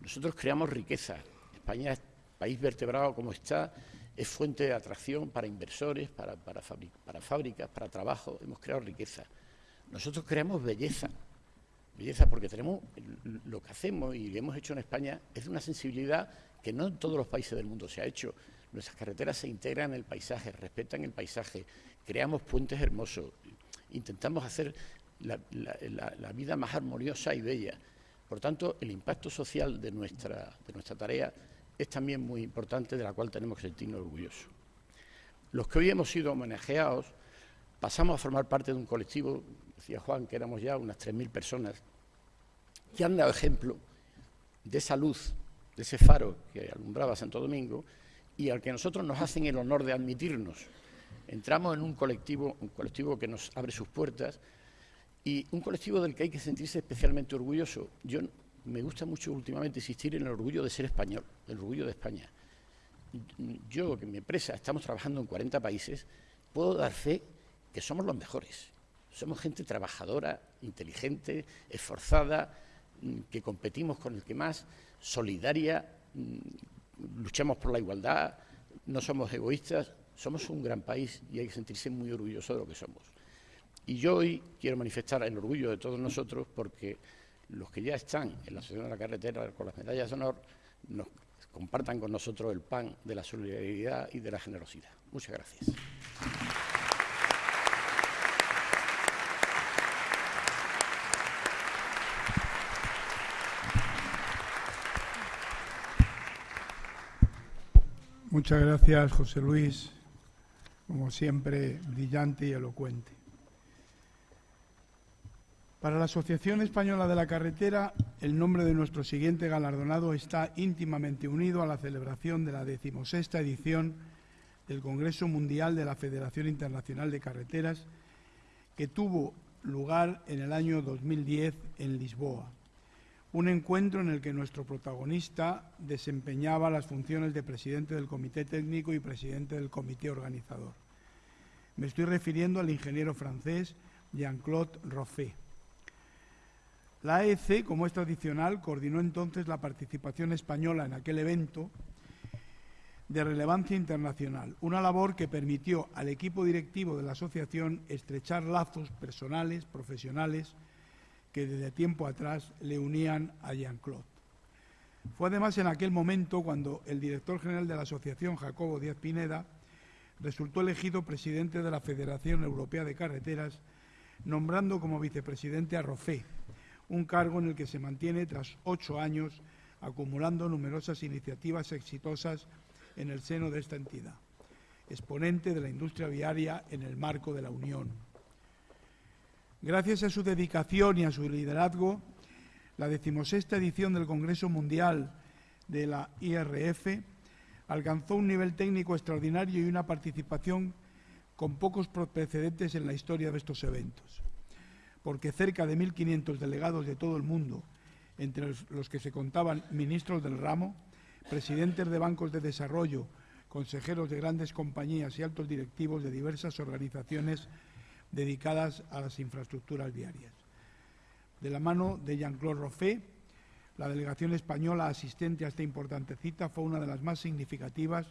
Nosotros creamos riqueza. España país vertebrado como está es fuente de atracción para inversores, para, para, para fábricas, para trabajo. Hemos creado riqueza. Nosotros creamos belleza. Belleza porque tenemos lo que hacemos y hemos hecho en España es una sensibilidad que no en todos los países del mundo se ha hecho. Nuestras carreteras se integran en el paisaje, respetan el paisaje, creamos puentes hermosos, intentamos hacer la, vida más armoniosa y bella. Por tanto, el impacto social de nuestra, de nuestra tarea es también muy importante, de la cual tenemos que sentirnos orgullosos. Los que hoy hemos sido homenajeados, pasamos a formar parte de un colectivo, decía Juan, que éramos ya unas 3.000 personas, que han dado ejemplo de esa luz, de ese faro que alumbraba Santo Domingo, y al que nosotros nos hacen el honor de admitirnos. Entramos en un colectivo, un colectivo que nos abre sus puertas y un colectivo del que hay que sentirse especialmente orgulloso. Yo me gusta mucho últimamente insistir en el orgullo de ser español, el orgullo de España. Yo, que mi empresa, estamos trabajando en 40 países, puedo dar fe que somos los mejores. Somos gente trabajadora, inteligente, esforzada, que competimos con el que más, solidaria, luchamos por la igualdad, no somos egoístas, somos un gran país y hay que sentirse muy orgulloso de lo que somos. Y yo hoy quiero manifestar el orgullo de todos nosotros porque los que ya están en la Asociación de la Carretera con las medallas de honor compartan con nosotros el pan de la solidaridad y de la generosidad. Muchas gracias. Muchas gracias, José Luis, como siempre, brillante y elocuente. Para la Asociación Española de la Carretera, el nombre de nuestro siguiente galardonado está íntimamente unido a la celebración de la decimosexta edición del Congreso Mundial de la Federación Internacional de Carreteras, que tuvo lugar en el año 2010 en Lisboa un encuentro en el que nuestro protagonista desempeñaba las funciones de presidente del comité técnico y presidente del comité organizador. Me estoy refiriendo al ingeniero francés Jean-Claude Roffet. La AEC, como es tradicional, coordinó entonces la participación española en aquel evento de relevancia internacional, una labor que permitió al equipo directivo de la asociación estrechar lazos personales, profesionales, que desde tiempo atrás le unían a Jean-Claude. Fue además en aquel momento cuando el director general de la asociación, Jacobo Díaz Pineda, resultó elegido presidente de la Federación Europea de Carreteras, nombrando como vicepresidente a Rofé, un cargo en el que se mantiene tras ocho años, acumulando numerosas iniciativas exitosas en el seno de esta entidad, exponente de la industria viaria en el marco de la Unión. Gracias a su dedicación y a su liderazgo, la decimosexta edición del Congreso Mundial de la IRF alcanzó un nivel técnico extraordinario y una participación con pocos precedentes en la historia de estos eventos, porque cerca de 1.500 delegados de todo el mundo, entre los que se contaban ministros del ramo, presidentes de bancos de desarrollo, consejeros de grandes compañías y altos directivos de diversas organizaciones dedicadas a las infraestructuras viarias. De la mano de Jean-Claude Roffet, la delegación española asistente a esta importante cita fue una de las más significativas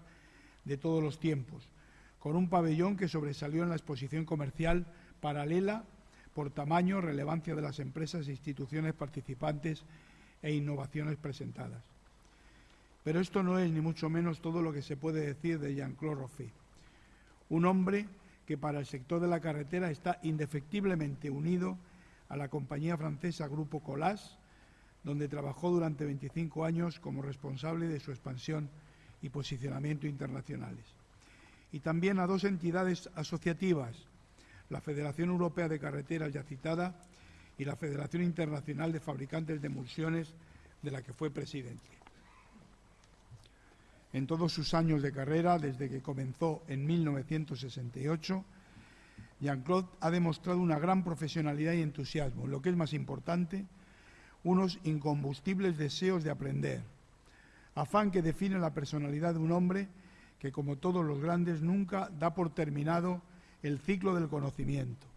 de todos los tiempos, con un pabellón que sobresalió en la exposición comercial paralela por tamaño, relevancia de las empresas e instituciones participantes e innovaciones presentadas. Pero esto no es ni mucho menos todo lo que se puede decir de Jean-Claude Roffet, un hombre que para el sector de la carretera está indefectiblemente unido a la compañía francesa Grupo Colas, donde trabajó durante 25 años como responsable de su expansión y posicionamiento internacionales. Y también a dos entidades asociativas, la Federación Europea de Carreteras ya citada y la Federación Internacional de Fabricantes de Emulsiones, de la que fue presidente. En todos sus años de carrera, desde que comenzó en 1968, Jean-Claude ha demostrado una gran profesionalidad y entusiasmo, lo que es más importante, unos incombustibles deseos de aprender, afán que define la personalidad de un hombre que, como todos los grandes, nunca da por terminado el ciclo del conocimiento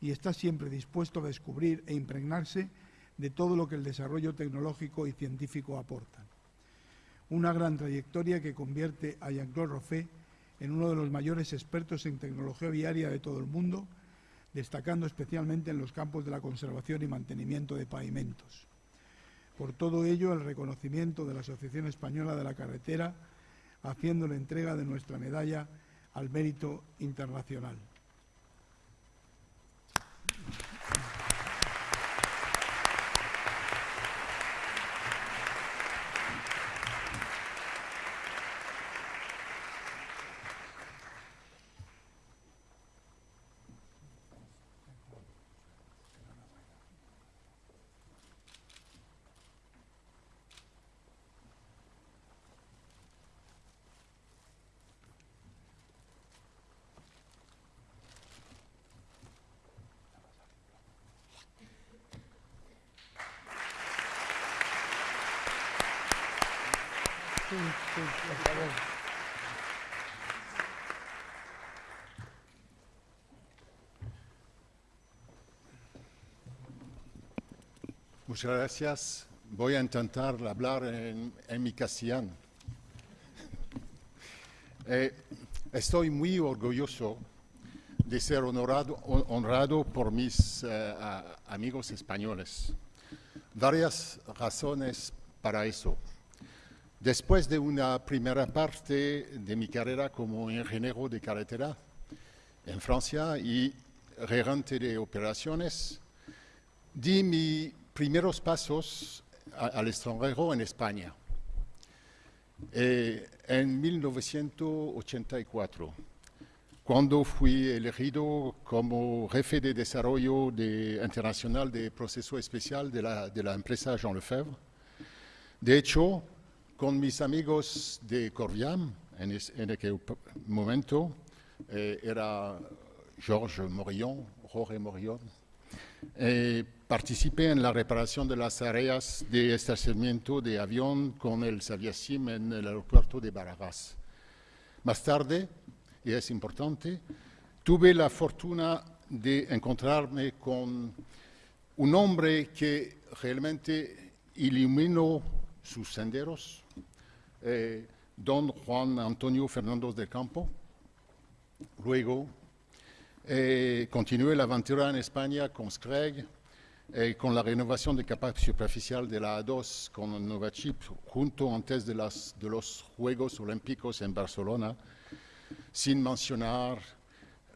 y está siempre dispuesto a descubrir e impregnarse de todo lo que el desarrollo tecnológico y científico aporta una gran trayectoria que convierte a Jean-Claude Roffet en uno de los mayores expertos en tecnología viaria de todo el mundo, destacando especialmente en los campos de la conservación y mantenimiento de pavimentos. Por todo ello, el reconocimiento de la Asociación Española de la Carretera, haciendo la entrega de nuestra medalla al mérito internacional. Muchas gracias. Voy a intentar hablar en, mi castellano. (laughs) Eh, estoy muy orgulloso de ser honrado por mis eh, amigos españoles. Varias razones para eso. Después de una primera parte de mi carrera como ingeniero de carretera en Francia y regente de operaciones, di mis primeros pasos al extranjero en España. Eh, en 1984, cuando fui elegido como jefe de desarrollo internacional de proceso especial de la, de empresa Jean Lefebvre. De hecho, con mis amigos de Corviam, en, aquel momento, eh, era Georges Morillon, Jorge Morillon, eh, participé en la reparación de las áreas de estacionamiento de avión con el Saviasim en el aeropuerto de Barajas. Más tarde, y es importante, tuve la fortuna de encontrarme con un hombre que realmente iluminó sus senderos, eh, don Juan Antonio Fernández del Campo. Luego eh, continué la aventura en España con Screg, eh, con la renovación de capa superficial de la A2 con Novachip, junto antes de, las, de los Juegos Olímpicos en Barcelona, sin mencionar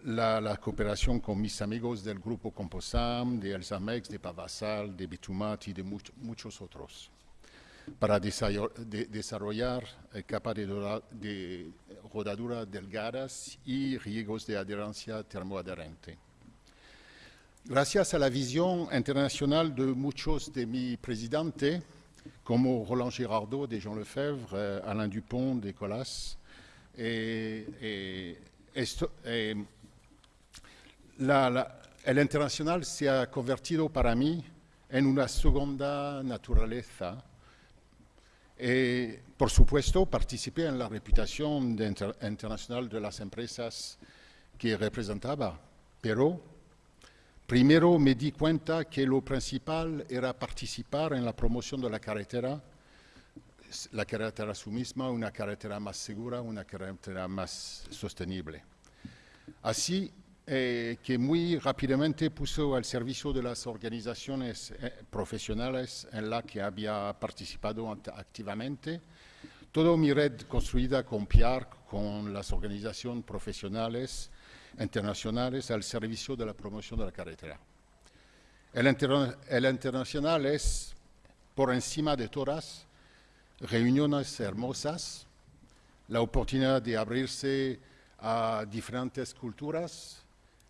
la, cooperación con mis amigos del grupo Composam, de Elsamex, de Pavasal, de Bitumat y de muchos otros para desarrollar eh, capas de, rodadura delgadas y riegos de adherencia termoadherente. Gracias a la visión internacional de muchos de mi presidente, como Roland Girardot de Jean Lefebvre, eh, Alain Dupont de Colas, eh, el internacional se ha convertido para mí en una segunda naturaleza eh, por supuesto, participé en la reputación internacional de las empresas que representaba, pero primero me di cuenta que lo principal era participar en la promoción de la carretera, la carretera su misma, una carretera más segura, una carretera más sostenible. Así eh, que muy rápidamente puso al servicio de las organizaciones eh, profesionales en la que había participado activamente toda mi red construida con Pierre, con las organizaciones profesionales internacionales al servicio de la promoción de la carretera. El, el internacional es, por encima de todas, reuniones hermosas, la oportunidad de abrirse a diferentes culturas,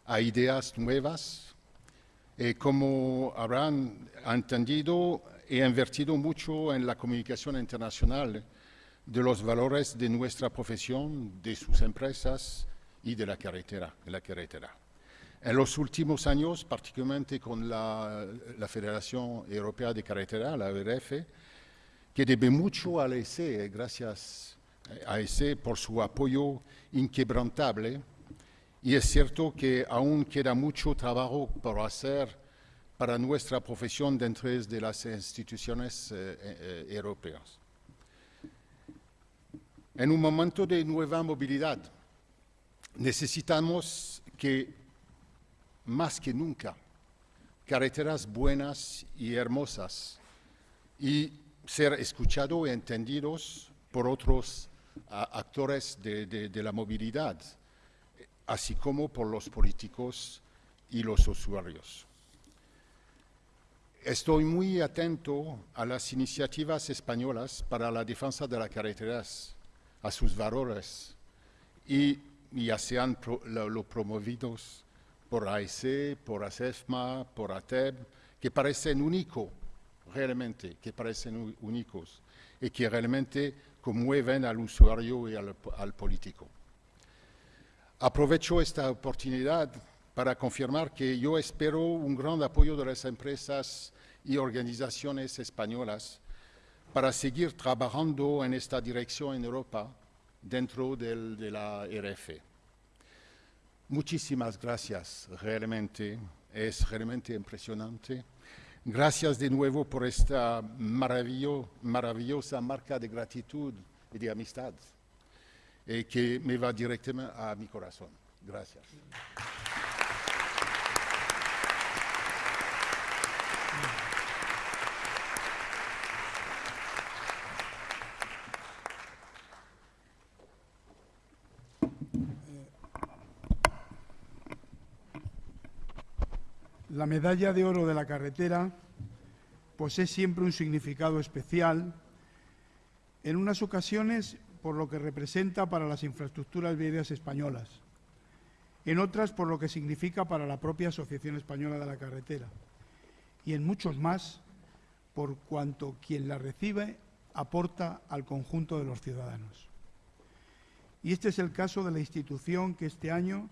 a ideas nuevas. Eh, como habrán entendido, he invertido mucho en la comunicación internacional de los valores de nuestra profesión, de sus empresas y de la carretera. La. En los últimos años, particularmente con la, la Federación Europea de Carretera, la ERF, que debe mucho al ESE, gracias a ESE por su apoyo inquebrantable y es cierto que aún queda mucho trabajo por hacer para nuestra profesión dentro de las instituciones eh, eh, europeas. en un momento de nueva movilidad. Necesitamos que, más que nunca, carreteras buenas y hermosas y ser escuchados y entendidos por otros actores de, la movilidad, así como por los políticos y los usuarios. Estoy muy atento a las iniciativas españolas para la defensa de las carreteras, a sus valores, y ya sean lo, promovidos por AEC, por ASEFMA, por ATEB, que parecen únicos, realmente, que parecen únicos, y que realmente conmueven al usuario y al político. Aprovecho esta oportunidad para confirmar que yo espero un gran apoyo de las empresas y organizaciones españolas para seguir trabajando en esta dirección en Europa dentro de la RF. Muchísimas gracias, realmente, es realmente impresionante. Gracias de nuevo por esta maravillosa marca de gratitud y de amistad eh, que me va directamente a mi corazón. Gracias. La medalla de oro de la carretera posee siempre un significado especial, en unas ocasiones por lo que representa para las infraestructuras viarias españolas, en otras por lo que significa para la propia Asociación Española de la Carretera y en muchos más por cuanto quien la recibe aporta al conjunto de los ciudadanos. Y este es el caso de la institución que este año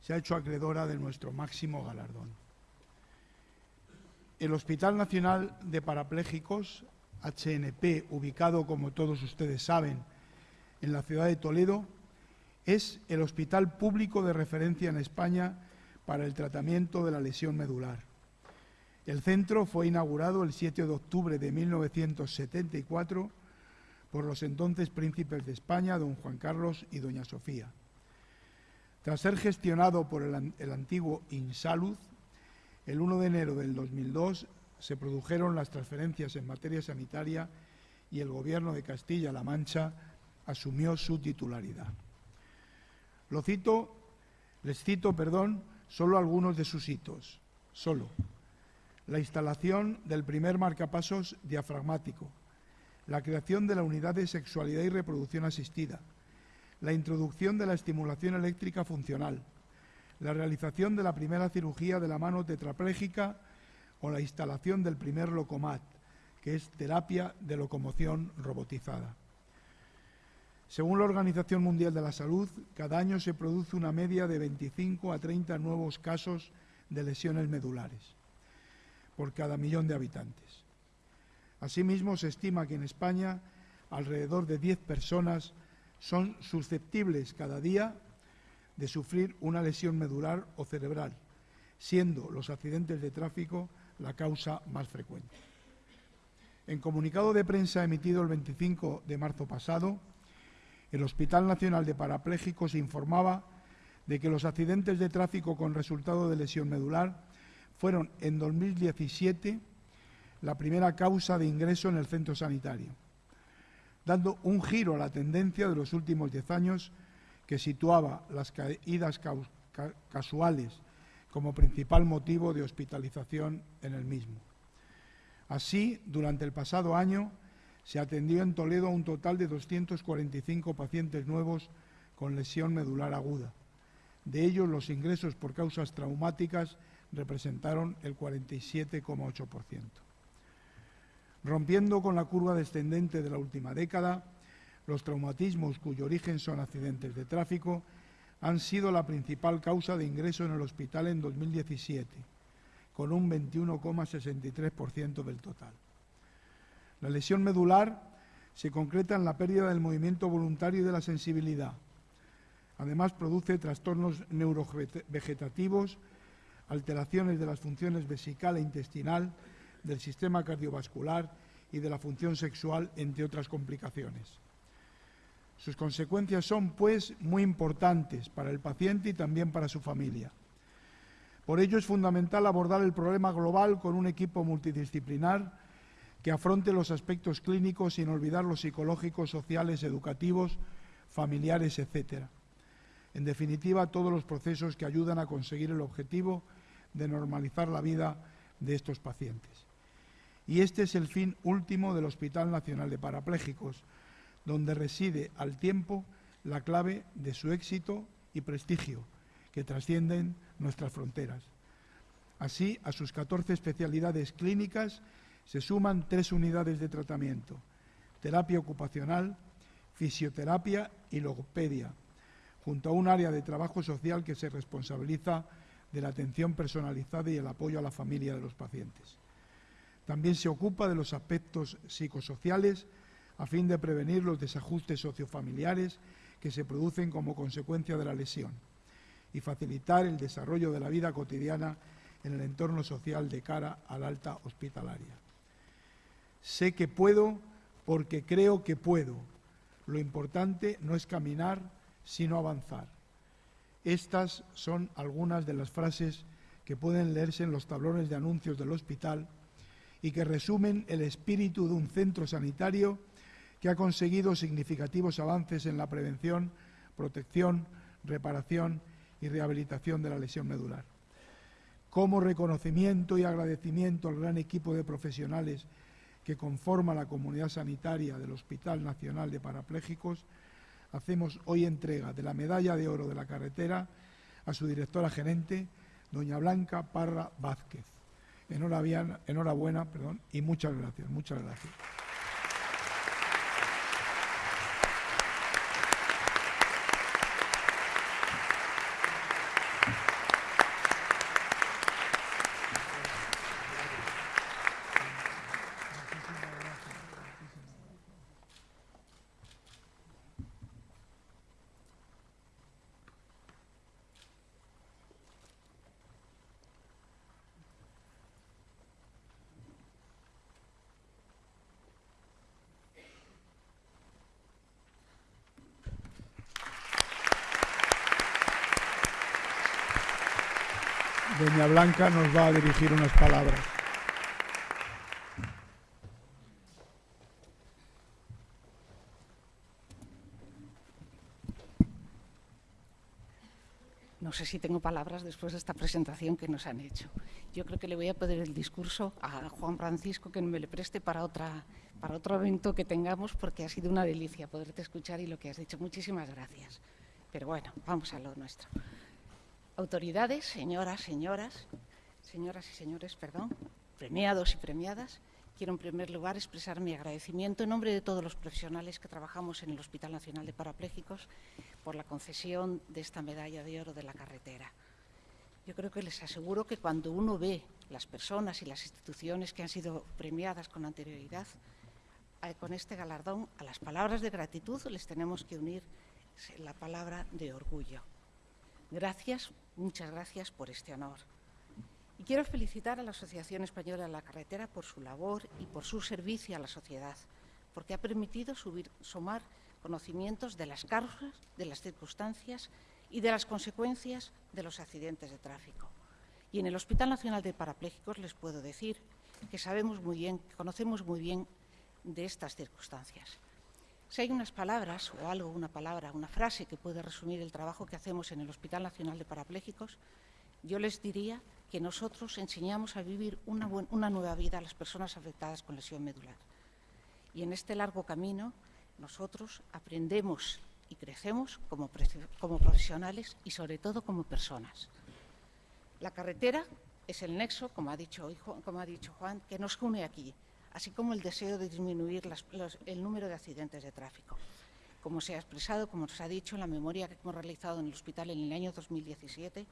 se ha hecho acreedora de nuestro máximo galardón. El Hospital Nacional de Parapléjicos, HNP, ubicado, como todos ustedes saben, en la ciudad de Toledo, es el hospital público de referencia en España para el tratamiento de la lesión medular. El centro fue inaugurado el 7 de octubre de 1974 por los entonces príncipes de España, don Juan Carlos y doña Sofía. Tras ser gestionado por el, antiguo Insalud, el 1 de enero del 2002 se produjeron las transferencias en materia sanitaria y el Gobierno de Castilla-La Mancha asumió su titularidad. Lo cito, les cito, perdón, solo algunos de sus hitos. Solo. La instalación del primer marcapasos diafragmático, la creación de la unidad de sexualidad y reproducción asistida, la introducción de la estimulación eléctrica funcional, la realización de la primera cirugía de la mano tetrapléjica o la instalación del primer locomat, que es terapia de locomoción robotizada. Según la Organización Mundial de la Salud, cada año se produce una media de 25 a 30 nuevos casos de lesiones medulares por cada millón de habitantes. Asimismo, se estima que en España alrededor de 10 personas son susceptibles cada día de sufrir una lesión medular o cerebral, siendo los accidentes de tráfico la causa más frecuente. En comunicado de prensa emitido el 25 de marzo pasado, el Hospital Nacional de Parapléjicos informaba de que los accidentes de tráfico con resultado de lesión medular fueron en 2017 la primera causa de ingreso en el centro sanitario, dando un giro a la tendencia de los últimos diez años que situaba las caídas casuales como principal motivo de hospitalización en el mismo. Así, durante el pasado año se atendió en Toledo a un total de 245 pacientes nuevos con lesión medular aguda. De ellos, los ingresos por causas traumáticas representaron el 47,8%. Rompiendo con la curva descendente de la última década, los traumatismos cuyo origen son accidentes de tráfico han sido la principal causa de ingreso en el hospital en 2017, con un 21,63% del total. La lesión medular se concreta en la pérdida del movimiento voluntario y de la sensibilidad. Además, produce trastornos neurovegetativos, alteraciones de las funciones vesical e intestinal, del sistema cardiovascular y de la función sexual, entre otras complicaciones. Sus consecuencias son, pues, muy importantes para el paciente y también para su familia. Por ello es fundamental abordar el problema global con un equipo multidisciplinar que afronte los aspectos clínicos sin olvidar los psicológicos, sociales, educativos, familiares, etc. En definitiva, todos los procesos que ayudan a conseguir el objetivo de normalizar la vida de estos pacientes. Y este es el fin último del Hospital Nacional de Parapléjicos, donde reside al tiempo la clave de su éxito y prestigio, que trascienden nuestras fronteras. Así, a sus 14 especialidades clínicas se suman tres unidades de tratamiento, terapia ocupacional, fisioterapia y logopedia, junto a un área de trabajo social que se responsabiliza de la atención personalizada y el apoyo a la familia de los pacientes. También se ocupa de los aspectos psicosociales a fin de prevenir los desajustes sociofamiliares que se producen como consecuencia de la lesión y facilitar el desarrollo de la vida cotidiana en el entorno social de cara al alta hospitalaria. Sé que puedo porque creo que puedo. Lo importante no es caminar, sino avanzar. Estas son algunas de las frases que pueden leerse en los tablones de anuncios del hospital y que resumen el espíritu de un centro sanitario que ha conseguido significativos avances en la prevención, protección, reparación y rehabilitación de la lesión medular. Como reconocimiento y agradecimiento al gran equipo de profesionales que conforma la comunidad sanitaria del Hospital Nacional de Parapléjicos, hacemos hoy entrega de la medalla de oro de la carretera a su directora gerente, doña Blanca Parra Vázquez. Enhorabuena, enhorabuena perdón, y muchas gracias, muchas gracias. Doña Blanca nos va a dirigir unas palabras. No sé si tengo palabras después de esta presentación que nos han hecho. Yo creo que le voy a pedir el discurso a Juan Francisco que me le preste para, otra, para otro evento que tengamos porque ha sido una delicia poderte escuchar y lo que has dicho. Muchísimas gracias. Pero bueno, vamos a lo nuestro. Autoridades, señoras, señoras, señoras y señores, perdón, premiados y premiadas, quiero en primer lugar expresar mi agradecimiento en nombre de todos los profesionales que trabajamos en el Hospital Nacional de Parapléjicos por la concesión de esta medalla de oro de la carretera. Yo creo que les aseguro que cuando uno ve las personas y las instituciones que han sido premiadas con anterioridad, eh, con este galardón, a las palabras de gratitud les tenemos que unir la palabra de orgullo. Gracias, muchas gracias por este honor. Y quiero felicitar a la Asociación Española de la Carretera por su labor y por su servicio a la sociedad, porque ha permitido sumar conocimientos de las causas, de las circunstancias y de las consecuencias de los accidentes de tráfico. Y en el Hospital Nacional de Parapléjicos les puedo decir que sabemos muy bien, que conocemos muy bien de estas circunstancias. Si hay unas palabras o algo, una palabra, una frase que puede resumir el trabajo que hacemos en el Hospital Nacional de Parapléjicos, yo les diría que nosotros enseñamos a vivir una, nueva vida a las personas afectadas con lesión medular. Y en este largo camino nosotros aprendemos y crecemos como, profesionales y sobre todo como personas. La carretera es el nexo, como ha dicho Juan, que nos une aquí, así como el deseo de disminuir el número de accidentes de tráfico. Como se ha expresado, como nos ha dicho en la memoria que hemos realizado en el hospital en el año 2017,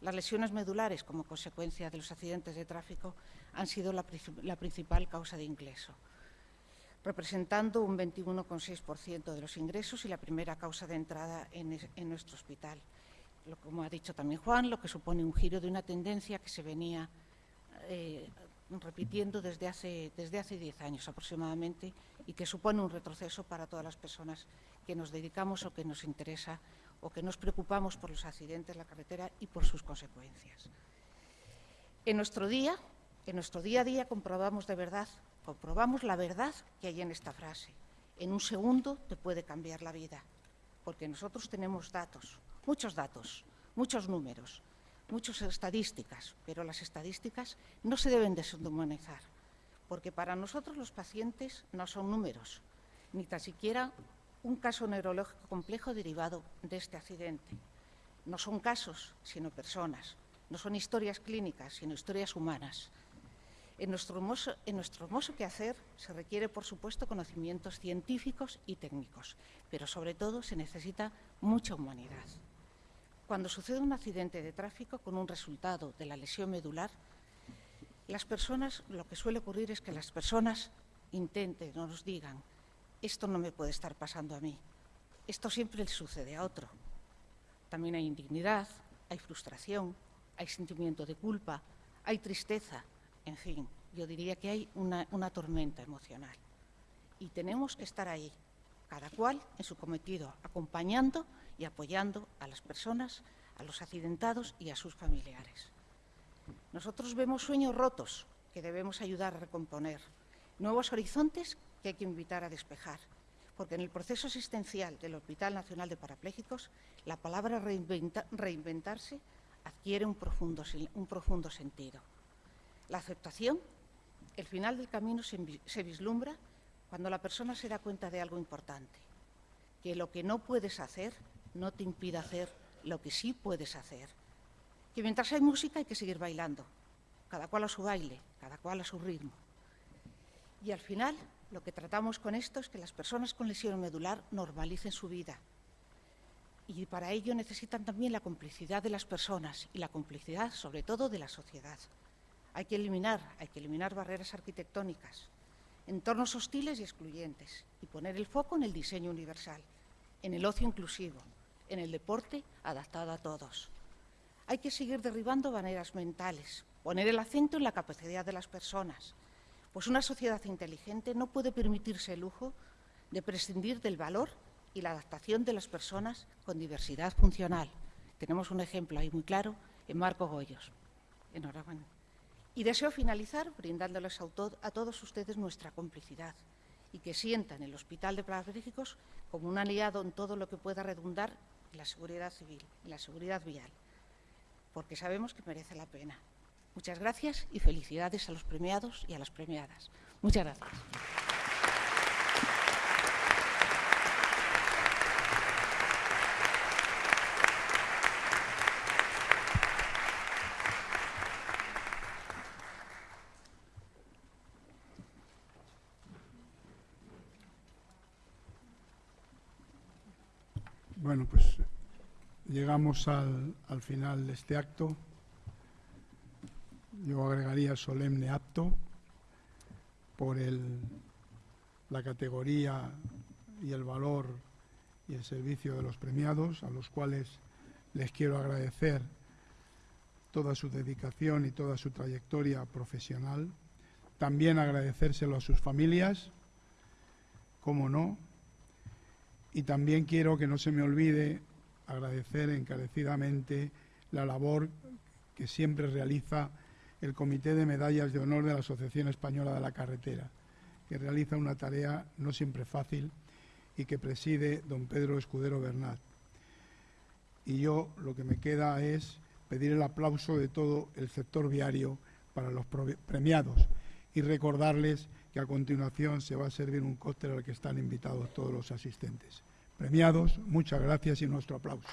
las lesiones medulares como consecuencia de los accidentes de tráfico han sido la, principal causa de ingreso, representando un 21,6% de los ingresos y la primera causa de entrada en, nuestro hospital. como ha dicho también Juan, lo que supone un giro de una tendencia que se venía eh, repitiendo desde hace, desde hace 10 años aproximadamente y que supone un retroceso para todas las personas que nos dedicamos o que nos interesa o que nos preocupamos por los accidentes en la carretera y por sus consecuencias. En nuestro día, en nuestro día a día comprobamos de verdad, comprobamos la verdad que hay en esta frase. En un segundo te puede cambiar la vida, porque nosotros tenemos datos, muchos datos, muchos números, muchas estadísticas, pero las estadísticas no se deben deshumanizar, porque para nosotros los pacientes no son números, ni tan siquiera un caso neurológico complejo derivado de este accidente. No son casos, sino personas. No son historias clínicas, sino historias humanas. En nuestro, hermoso, quehacer se requiere, por supuesto, conocimientos científicos y técnicos, pero sobre todo se necesita mucha humanidad. Cuando sucede un accidente de tráfico con un resultado de la lesión medular, las personas, lo que suele ocurrir es que las personas intenten o nos digan, esto no me puede estar pasando a mí, esto siempre le sucede a otro. También hay indignidad, hay frustración, hay sentimiento de culpa, hay tristeza, en fin, yo diría que hay una, una tormenta emocional. Y tenemos que estar ahí, cada cual en su cometido, acompañando y apoyando a las personas, a los accidentados y a sus familiares. Nosotros vemos sueños rotos que debemos ayudar a recomponer, nuevos horizontes que hay que invitar a despejar, porque en el proceso asistencial del Hospital Nacional de Parapléjicos la palabra reinventa, reinventarse adquiere un profundo, un profundo, sentido. La aceptación, el final del camino se, se vislumbra cuando la persona se da cuenta de algo importante, que lo que no puedes hacer no te impide hacer lo que sí puedes hacer. Que mientras hay música hay que seguir bailando, cada cual a su baile, cada cual a su ritmo. Y al final lo que tratamos con esto es que las personas con lesión medular normalicen su vida. Y para ello necesitan también la complicidad de las personas y la complicidad sobre todo de la sociedad. Hay que eliminar, hay que eliminar barreras arquitectónicas, entornos hostiles y excluyentes y poner el foco en el diseño universal, en el ocio inclusivo, en el deporte adaptado a todos. Hay que seguir derribando barreras mentales, poner el acento en la capacidad de las personas, pues una sociedad inteligente no puede permitirse el lujo de prescindir del valor y la adaptación de las personas con diversidad funcional. Tenemos un ejemplo ahí muy claro en Marco Goyos. Enhorabuena. Y deseo finalizar brindándoles a, a todos ustedes nuestra complicidad y que sientan el Hospital de Parapléjicos como un aliado en todo lo que pueda redundar la seguridad civil, en la seguridad vial, porque sabemos que merece la pena. Muchas gracias y felicidades a los premiados y a las premiadas. Muchas gracias. Bueno, pues llegamos al, al final de este acto yo agregaría solemne apto por el, la categoría y el valor y el servicio de los premiados, a los cuales les quiero agradecer toda su dedicación y toda su trayectoria profesional. También agradecérselo a sus familias, como no. Y también quiero que no se me olvide agradecer encarecidamente la labor que siempre realiza el Comité de Medallas de Honor de la Asociación Española de la Carretera, que realiza una tarea no siempre fácil y que preside don Pedro Escudero Bernat. Y yo lo que me queda es pedir el aplauso de todo el sector viario para los premiados y recordarles que a continuación se va a servir un cóctel al que están invitados todos los asistentes. Premiados, muchas gracias y nuestro aplauso.